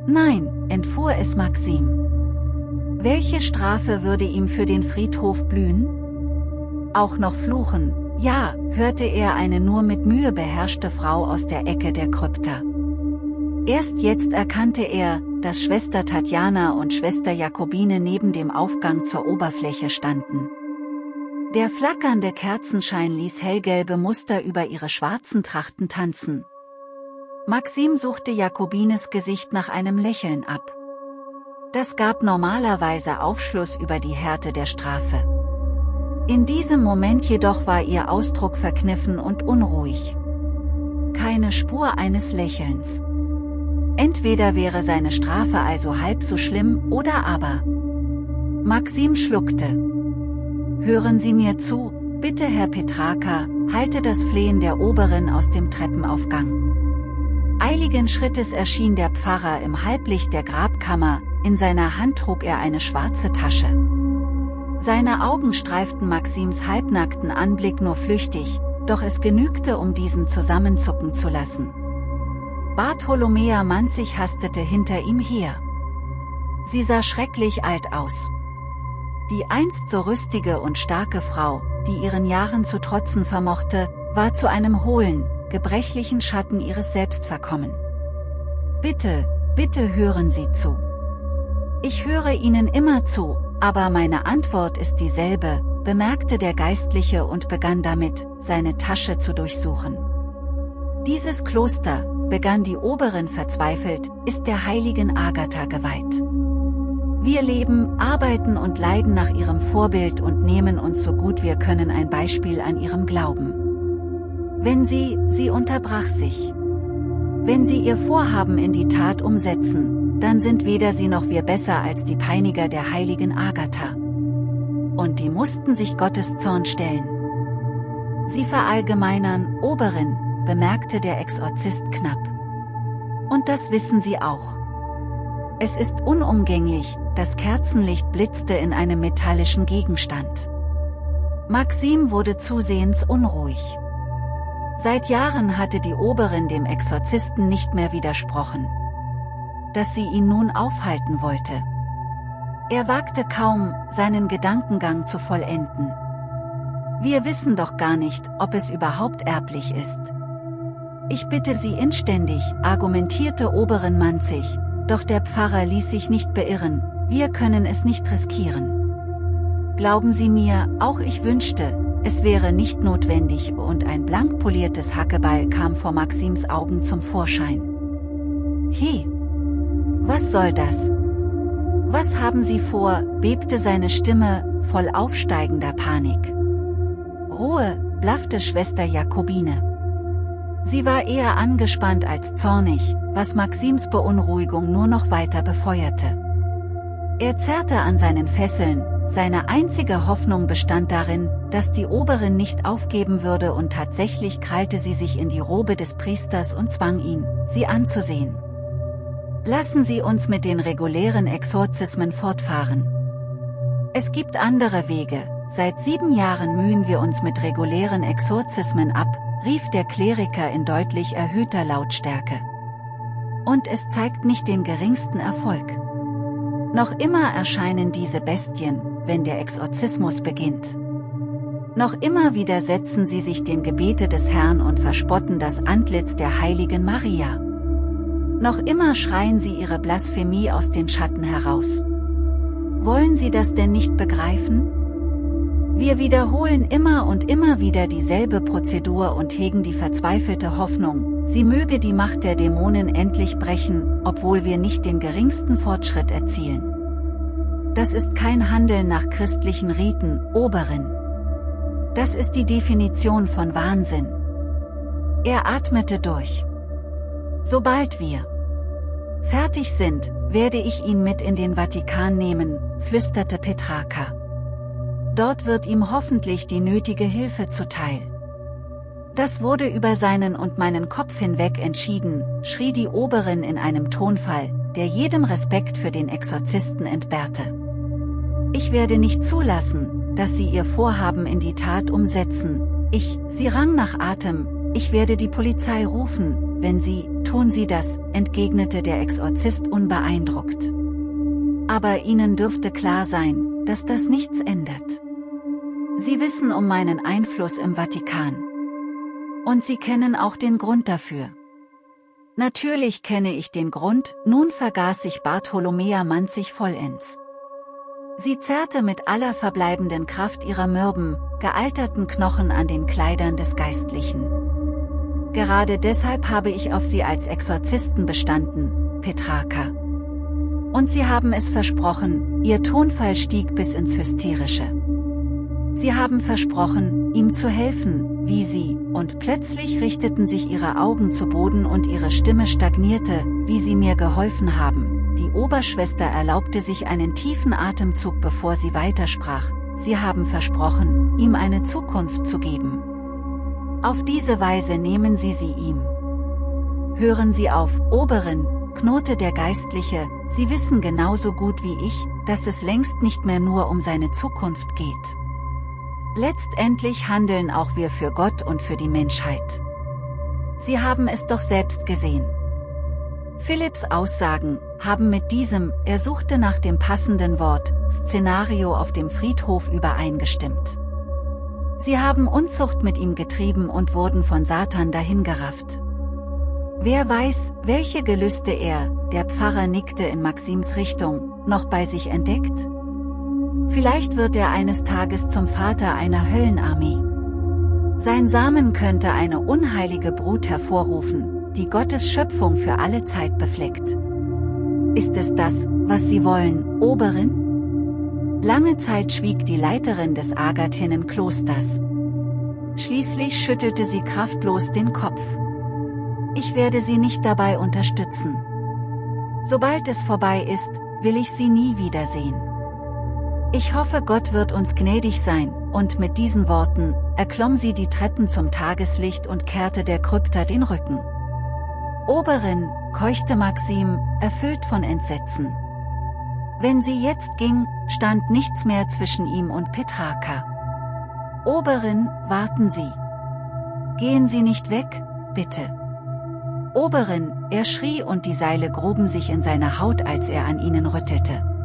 Nein, entfuhr es Maxim. Welche Strafe würde ihm für den Friedhof blühen? Auch noch fluchen, ja, hörte er eine nur mit Mühe beherrschte Frau aus der Ecke der Krypta. Erst jetzt erkannte er, dass Schwester Tatjana und Schwester Jakobine neben dem Aufgang zur Oberfläche standen. Der flackernde Kerzenschein ließ hellgelbe Muster über ihre schwarzen Trachten tanzen. Maxim suchte Jakobines Gesicht nach einem Lächeln ab. Das gab normalerweise Aufschluss über die Härte der Strafe. In diesem Moment jedoch war ihr Ausdruck verkniffen und unruhig. Keine Spur eines Lächelns. Entweder wäre seine Strafe also halb so schlimm oder aber. Maxim schluckte. Hören Sie mir zu, bitte Herr Petraka, halte das Flehen der Oberin aus dem Treppenaufgang. Eiligen Schrittes erschien der Pfarrer im Halblicht der Grabkammer, in seiner Hand trug er eine schwarze Tasche. Seine Augen streiften Maxims halbnackten Anblick nur flüchtig, doch es genügte um diesen zusammenzucken zu lassen. Bartholomea Manzig hastete hinter ihm her. Sie sah schrecklich alt aus. Die einst so rüstige und starke Frau, die ihren Jahren zu trotzen vermochte, war zu einem hohlen, gebrechlichen Schatten ihres Selbst verkommen. Bitte, bitte hören Sie zu. Ich höre Ihnen immer zu, aber meine Antwort ist dieselbe, bemerkte der Geistliche und begann damit, seine Tasche zu durchsuchen. Dieses Kloster, begann die Oberin verzweifelt, ist der heiligen Agatha geweiht. Wir leben, arbeiten und leiden nach ihrem Vorbild und nehmen uns so gut wir können ein Beispiel an ihrem Glauben. Wenn sie, sie unterbrach sich. Wenn sie ihr Vorhaben in die Tat umsetzen, dann sind weder sie noch wir besser als die Peiniger der heiligen Agatha. Und die mussten sich Gottes Zorn stellen. Sie verallgemeinern, Oberin, bemerkte der Exorzist knapp. Und das wissen sie auch. Es ist unumgänglich, das Kerzenlicht blitzte in einem metallischen Gegenstand. Maxim wurde zusehends unruhig. Seit Jahren hatte die Oberin dem Exorzisten nicht mehr widersprochen. Dass sie ihn nun aufhalten wollte. Er wagte kaum, seinen Gedankengang zu vollenden. Wir wissen doch gar nicht, ob es überhaupt erblich ist. Ich bitte Sie inständig, argumentierte Oberin Manzig, doch der Pfarrer ließ sich nicht beirren, wir können es nicht riskieren. Glauben Sie mir, auch ich wünschte, es wäre nicht notwendig und ein blank poliertes Hackebeil kam vor Maxims Augen zum Vorschein. He! Was soll das? Was haben Sie vor, bebte seine Stimme, voll aufsteigender Panik. Ruhe, blaffte Schwester Jakobine. Sie war eher angespannt als zornig, was Maxims Beunruhigung nur noch weiter befeuerte. Er zerrte an seinen Fesseln, seine einzige Hoffnung bestand darin, dass die Oberin nicht aufgeben würde und tatsächlich krallte sie sich in die Robe des Priesters und zwang ihn, sie anzusehen. Lassen Sie uns mit den regulären Exorzismen fortfahren. Es gibt andere Wege, seit sieben Jahren mühen wir uns mit regulären Exorzismen ab, rief der Kleriker in deutlich erhöhter Lautstärke. Und es zeigt nicht den geringsten Erfolg. Noch immer erscheinen diese Bestien, wenn der Exorzismus beginnt. Noch immer widersetzen sie sich dem Gebete des Herrn und verspotten das Antlitz der heiligen Maria. Noch immer schreien sie ihre Blasphemie aus den Schatten heraus. Wollen sie das denn nicht begreifen? Wir wiederholen immer und immer wieder dieselbe Prozedur und hegen die verzweifelte Hoffnung, sie möge die Macht der Dämonen endlich brechen, obwohl wir nicht den geringsten Fortschritt erzielen. Das ist kein Handeln nach christlichen Riten, Oberin. Das ist die Definition von Wahnsinn. Er atmete durch. Sobald wir fertig sind, werde ich ihn mit in den Vatikan nehmen, flüsterte Petrarca. Dort wird ihm hoffentlich die nötige Hilfe zuteil. Das wurde über seinen und meinen Kopf hinweg entschieden, schrie die Oberin in einem Tonfall, der jedem Respekt für den Exorzisten entbehrte. Ich werde nicht zulassen, dass Sie Ihr Vorhaben in die Tat umsetzen. Ich, sie rang nach Atem, ich werde die Polizei rufen, wenn Sie, tun Sie das, entgegnete der Exorzist unbeeindruckt. Aber Ihnen dürfte klar sein, dass das nichts ändert. Sie wissen um meinen Einfluss im Vatikan. Und Sie kennen auch den Grund dafür. Natürlich kenne ich den Grund, nun vergaß sich Bartholomea Manzig vollends. Sie zerrte mit aller verbleibenden Kraft ihrer mürben, gealterten Knochen an den Kleidern des Geistlichen. Gerade deshalb habe ich auf Sie als Exorzisten bestanden, Petrarca. Und Sie haben es versprochen, Ihr Tonfall stieg bis ins Hysterische. Sie haben versprochen, ihm zu helfen, wie sie, und plötzlich richteten sich ihre Augen zu Boden und ihre Stimme stagnierte, wie sie mir geholfen haben. Die Oberschwester erlaubte sich einen tiefen Atemzug bevor sie weitersprach, sie haben versprochen, ihm eine Zukunft zu geben. Auf diese Weise nehmen sie sie ihm. Hören Sie auf, Oberin, knurrte der Geistliche, Sie wissen genauso gut wie ich, dass es längst nicht mehr nur um seine Zukunft geht. Letztendlich handeln auch wir für Gott und für die Menschheit. Sie haben es doch selbst gesehen. Philipps Aussagen haben mit diesem, er suchte nach dem passenden Wort, Szenario auf dem Friedhof übereingestimmt. Sie haben Unzucht mit ihm getrieben und wurden von Satan dahingerafft. Wer weiß, welche Gelüste er, der Pfarrer nickte in Maxims Richtung, noch bei sich entdeckt? Vielleicht wird er eines Tages zum Vater einer Höllenarmee. Sein Samen könnte eine unheilige Brut hervorrufen, die Gottes Schöpfung für alle Zeit befleckt. Ist es das, was Sie wollen, Oberin? Lange Zeit schwieg die Leiterin des Agathinen-Klosters. Schließlich schüttelte sie kraftlos den Kopf. Ich werde Sie nicht dabei unterstützen. Sobald es vorbei ist, will ich Sie nie wiedersehen. Ich hoffe Gott wird uns gnädig sein, und mit diesen Worten, erklomm sie die Treppen zum Tageslicht und kehrte der Krypta den Rücken. Oberin, keuchte Maxim, erfüllt von Entsetzen. Wenn sie jetzt ging, stand nichts mehr zwischen ihm und Petrarca. Oberin, warten Sie. Gehen Sie nicht weg, bitte. Oberin, er schrie und die Seile gruben sich in seiner Haut als er an ihnen rüttelte.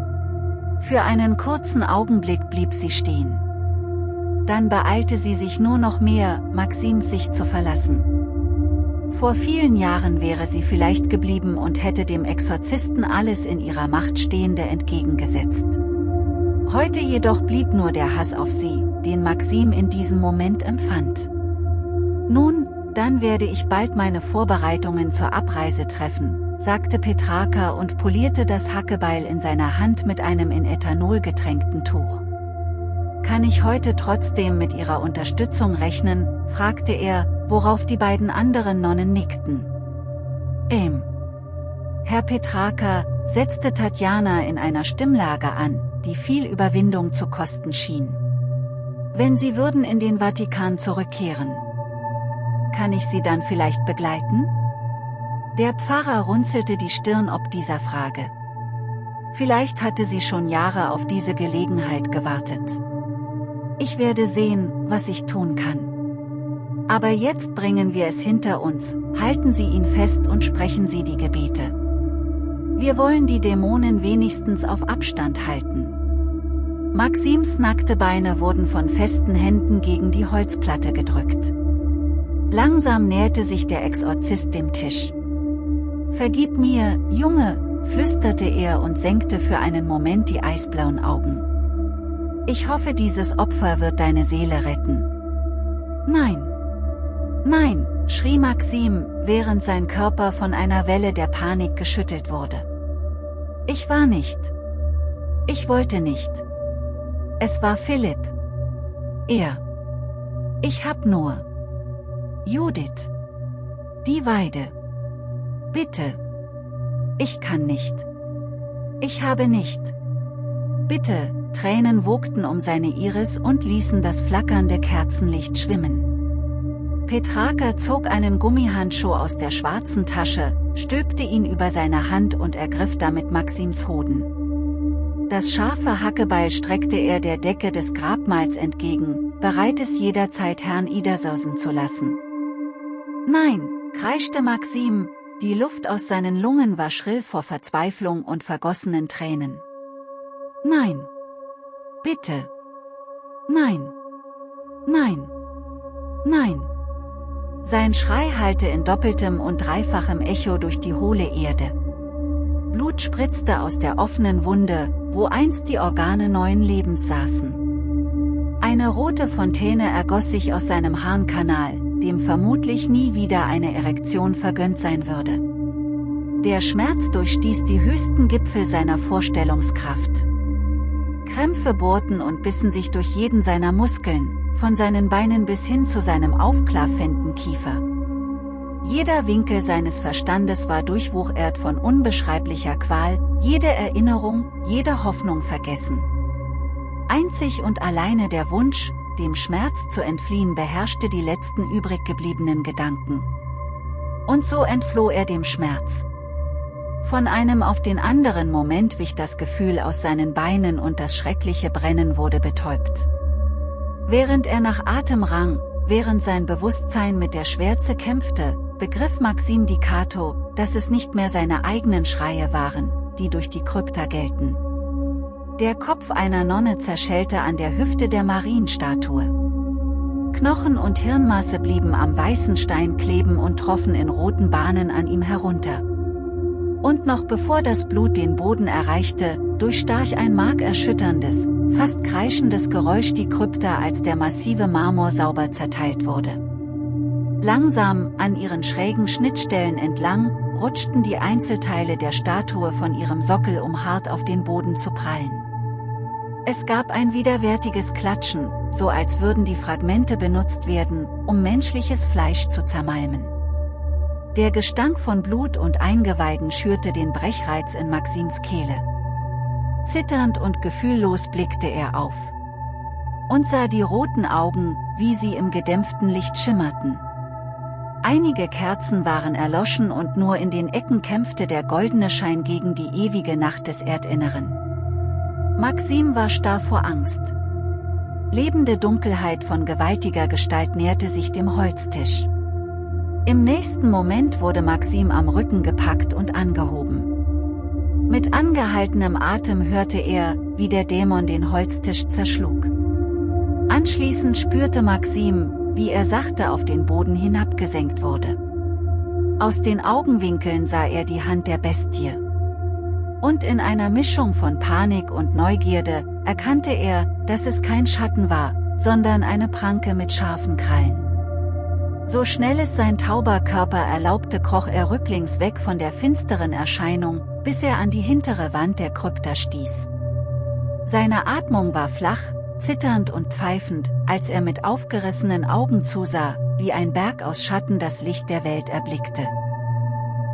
Für einen kurzen Augenblick blieb sie stehen. Dann beeilte sie sich nur noch mehr, Maxims sich zu verlassen. Vor vielen Jahren wäre sie vielleicht geblieben und hätte dem Exorzisten alles in ihrer Macht Stehende entgegengesetzt. Heute jedoch blieb nur der Hass auf sie, den Maxim in diesem Moment empfand. Nun, dann werde ich bald meine Vorbereitungen zur Abreise treffen, sagte Petrarca und polierte das Hackebeil in seiner Hand mit einem in Ethanol getränkten Tuch. Kann ich heute trotzdem mit Ihrer Unterstützung rechnen, fragte er, worauf die beiden anderen Nonnen nickten. Ähm. Herr Petrarca, setzte Tatjana in einer Stimmlage an, die viel Überwindung zu kosten schien. Wenn Sie würden in den Vatikan zurückkehren. Kann ich Sie dann vielleicht begleiten? Der Pfarrer runzelte die Stirn ob dieser Frage. Vielleicht hatte sie schon Jahre auf diese Gelegenheit gewartet. Ich werde sehen, was ich tun kann. Aber jetzt bringen wir es hinter uns, halten Sie ihn fest und sprechen Sie die Gebete. Wir wollen die Dämonen wenigstens auf Abstand halten. Maxims nackte Beine wurden von festen Händen gegen die Holzplatte gedrückt. Langsam näherte sich der Exorzist dem Tisch. Vergib mir, Junge, flüsterte er und senkte für einen Moment die eisblauen Augen. Ich hoffe dieses Opfer wird deine Seele retten. Nein. Nein, schrie Maxim, während sein Körper von einer Welle der Panik geschüttelt wurde. Ich war nicht. Ich wollte nicht. Es war Philipp. Er. Ich hab nur. Judith. Die Weide. Bitte. Ich kann nicht. Ich habe nicht. Bitte, Tränen wogten um seine Iris und ließen das flackernde Kerzenlicht schwimmen. Petraka zog einen Gummihandschuh aus der schwarzen Tasche, stülpte ihn über seine Hand und ergriff damit Maxims Hoden. Das scharfe Hackebeil streckte er der Decke des Grabmals entgegen, bereit es jederzeit Herrn Idersosen zu lassen. Nein, kreischte Maxim, die Luft aus seinen Lungen war schrill vor Verzweiflung und vergossenen Tränen. Nein. Bitte. Nein. Nein. Nein. Sein Schrei hallte in doppeltem und dreifachem Echo durch die hohle Erde. Blut spritzte aus der offenen Wunde, wo einst die Organe neuen Lebens saßen. Eine rote Fontäne ergoss sich aus seinem Harnkanal, dem vermutlich nie wieder eine Erektion vergönnt sein würde. Der Schmerz durchstieß die höchsten Gipfel seiner Vorstellungskraft. Krämpfe bohrten und bissen sich durch jeden seiner Muskeln, von seinen Beinen bis hin zu seinem aufklaffenden Kiefer. Jeder Winkel seines Verstandes war durchwuchert von unbeschreiblicher Qual, jede Erinnerung, jede Hoffnung vergessen. Einzig und alleine der Wunsch, dem Schmerz zu entfliehen beherrschte die letzten übrig gebliebenen Gedanken. Und so entfloh er dem Schmerz. Von einem auf den anderen Moment wich das Gefühl aus seinen Beinen und das schreckliche Brennen wurde betäubt. Während er nach Atem rang, während sein Bewusstsein mit der Schwärze kämpfte, begriff Maxim Dicato, dass es nicht mehr seine eigenen Schreie waren, die durch die Krypta gelten. Der Kopf einer Nonne zerschellte an der Hüfte der Marienstatue. Knochen und Hirnmasse blieben am weißen Stein kleben und troffen in roten Bahnen an ihm herunter. Und noch bevor das Blut den Boden erreichte, durchstach ein markerschütterndes, fast kreischendes Geräusch die Krypta als der massive Marmor sauber zerteilt wurde. Langsam, an ihren schrägen Schnittstellen entlang, rutschten die Einzelteile der Statue von ihrem Sockel um hart auf den Boden zu prallen. Es gab ein widerwärtiges Klatschen, so als würden die Fragmente benutzt werden, um menschliches Fleisch zu zermalmen. Der Gestank von Blut und Eingeweiden schürte den Brechreiz in Maxims Kehle. Zitternd und gefühllos blickte er auf. Und sah die roten Augen, wie sie im gedämpften Licht schimmerten. Einige Kerzen waren erloschen und nur in den Ecken kämpfte der goldene Schein gegen die ewige Nacht des Erdinneren. Maxim war starr vor Angst. Lebende Dunkelheit von gewaltiger Gestalt näherte sich dem Holztisch. Im nächsten Moment wurde Maxim am Rücken gepackt und angehoben. Mit angehaltenem Atem hörte er, wie der Dämon den Holztisch zerschlug. Anschließend spürte Maxim, wie er sachte auf den Boden hinabgesenkt wurde. Aus den Augenwinkeln sah er die Hand der Bestie. Und in einer Mischung von Panik und Neugierde, erkannte er, dass es kein Schatten war, sondern eine Pranke mit scharfen Krallen. So schnell es sein tauber Körper erlaubte kroch er rücklings weg von der finsteren Erscheinung, bis er an die hintere Wand der Krypta stieß. Seine Atmung war flach, zitternd und pfeifend, als er mit aufgerissenen Augen zusah, wie ein Berg aus Schatten das Licht der Welt erblickte.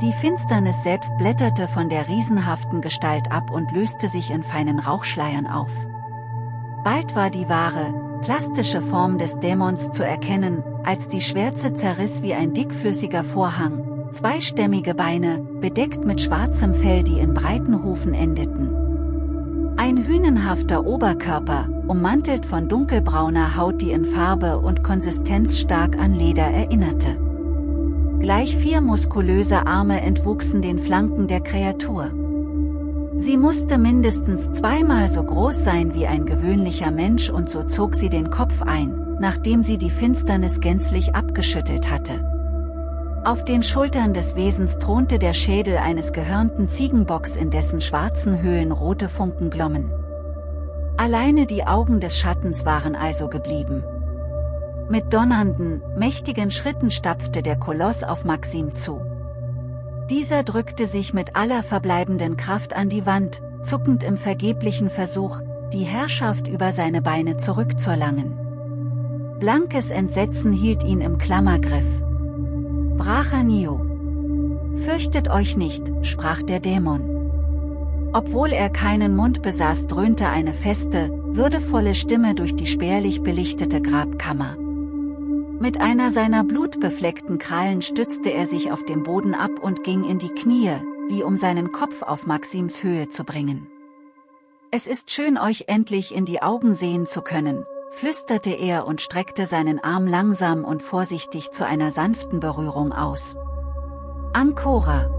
Die Finsternis selbst blätterte von der riesenhaften Gestalt ab und löste sich in feinen Rauchschleiern auf. Bald war die wahre, plastische Form des Dämons zu erkennen, als die Schwärze zerriss wie ein dickflüssiger Vorhang, zweistämmige Beine, bedeckt mit schwarzem Fell die in breiten Hufen endeten. Ein hünenhafter Oberkörper, ummantelt von dunkelbrauner Haut die in Farbe und Konsistenz stark an Leder erinnerte. Gleich vier muskulöse Arme entwuchsen den Flanken der Kreatur. Sie musste mindestens zweimal so groß sein wie ein gewöhnlicher Mensch und so zog sie den Kopf ein, nachdem sie die Finsternis gänzlich abgeschüttelt hatte. Auf den Schultern des Wesens thronte der Schädel eines gehörnten Ziegenbocks in dessen schwarzen Höhlen rote Funken glommen. Alleine die Augen des Schattens waren also geblieben. Mit donnernden, mächtigen Schritten stapfte der Koloss auf Maxim zu. Dieser drückte sich mit aller verbleibenden Kraft an die Wand, zuckend im vergeblichen Versuch, die Herrschaft über seine Beine zurückzuerlangen. Blankes Entsetzen hielt ihn im Klammergriff. Brachanio. Fürchtet euch nicht, sprach der Dämon. Obwohl er keinen Mund besaß dröhnte eine feste, würdevolle Stimme durch die spärlich belichtete Grabkammer. Mit einer seiner blutbefleckten Krallen stützte er sich auf dem Boden ab und ging in die Knie, wie um seinen Kopf auf Maxims Höhe zu bringen. Es ist schön euch endlich in die Augen sehen zu können, flüsterte er und streckte seinen Arm langsam und vorsichtig zu einer sanften Berührung aus. Ancora.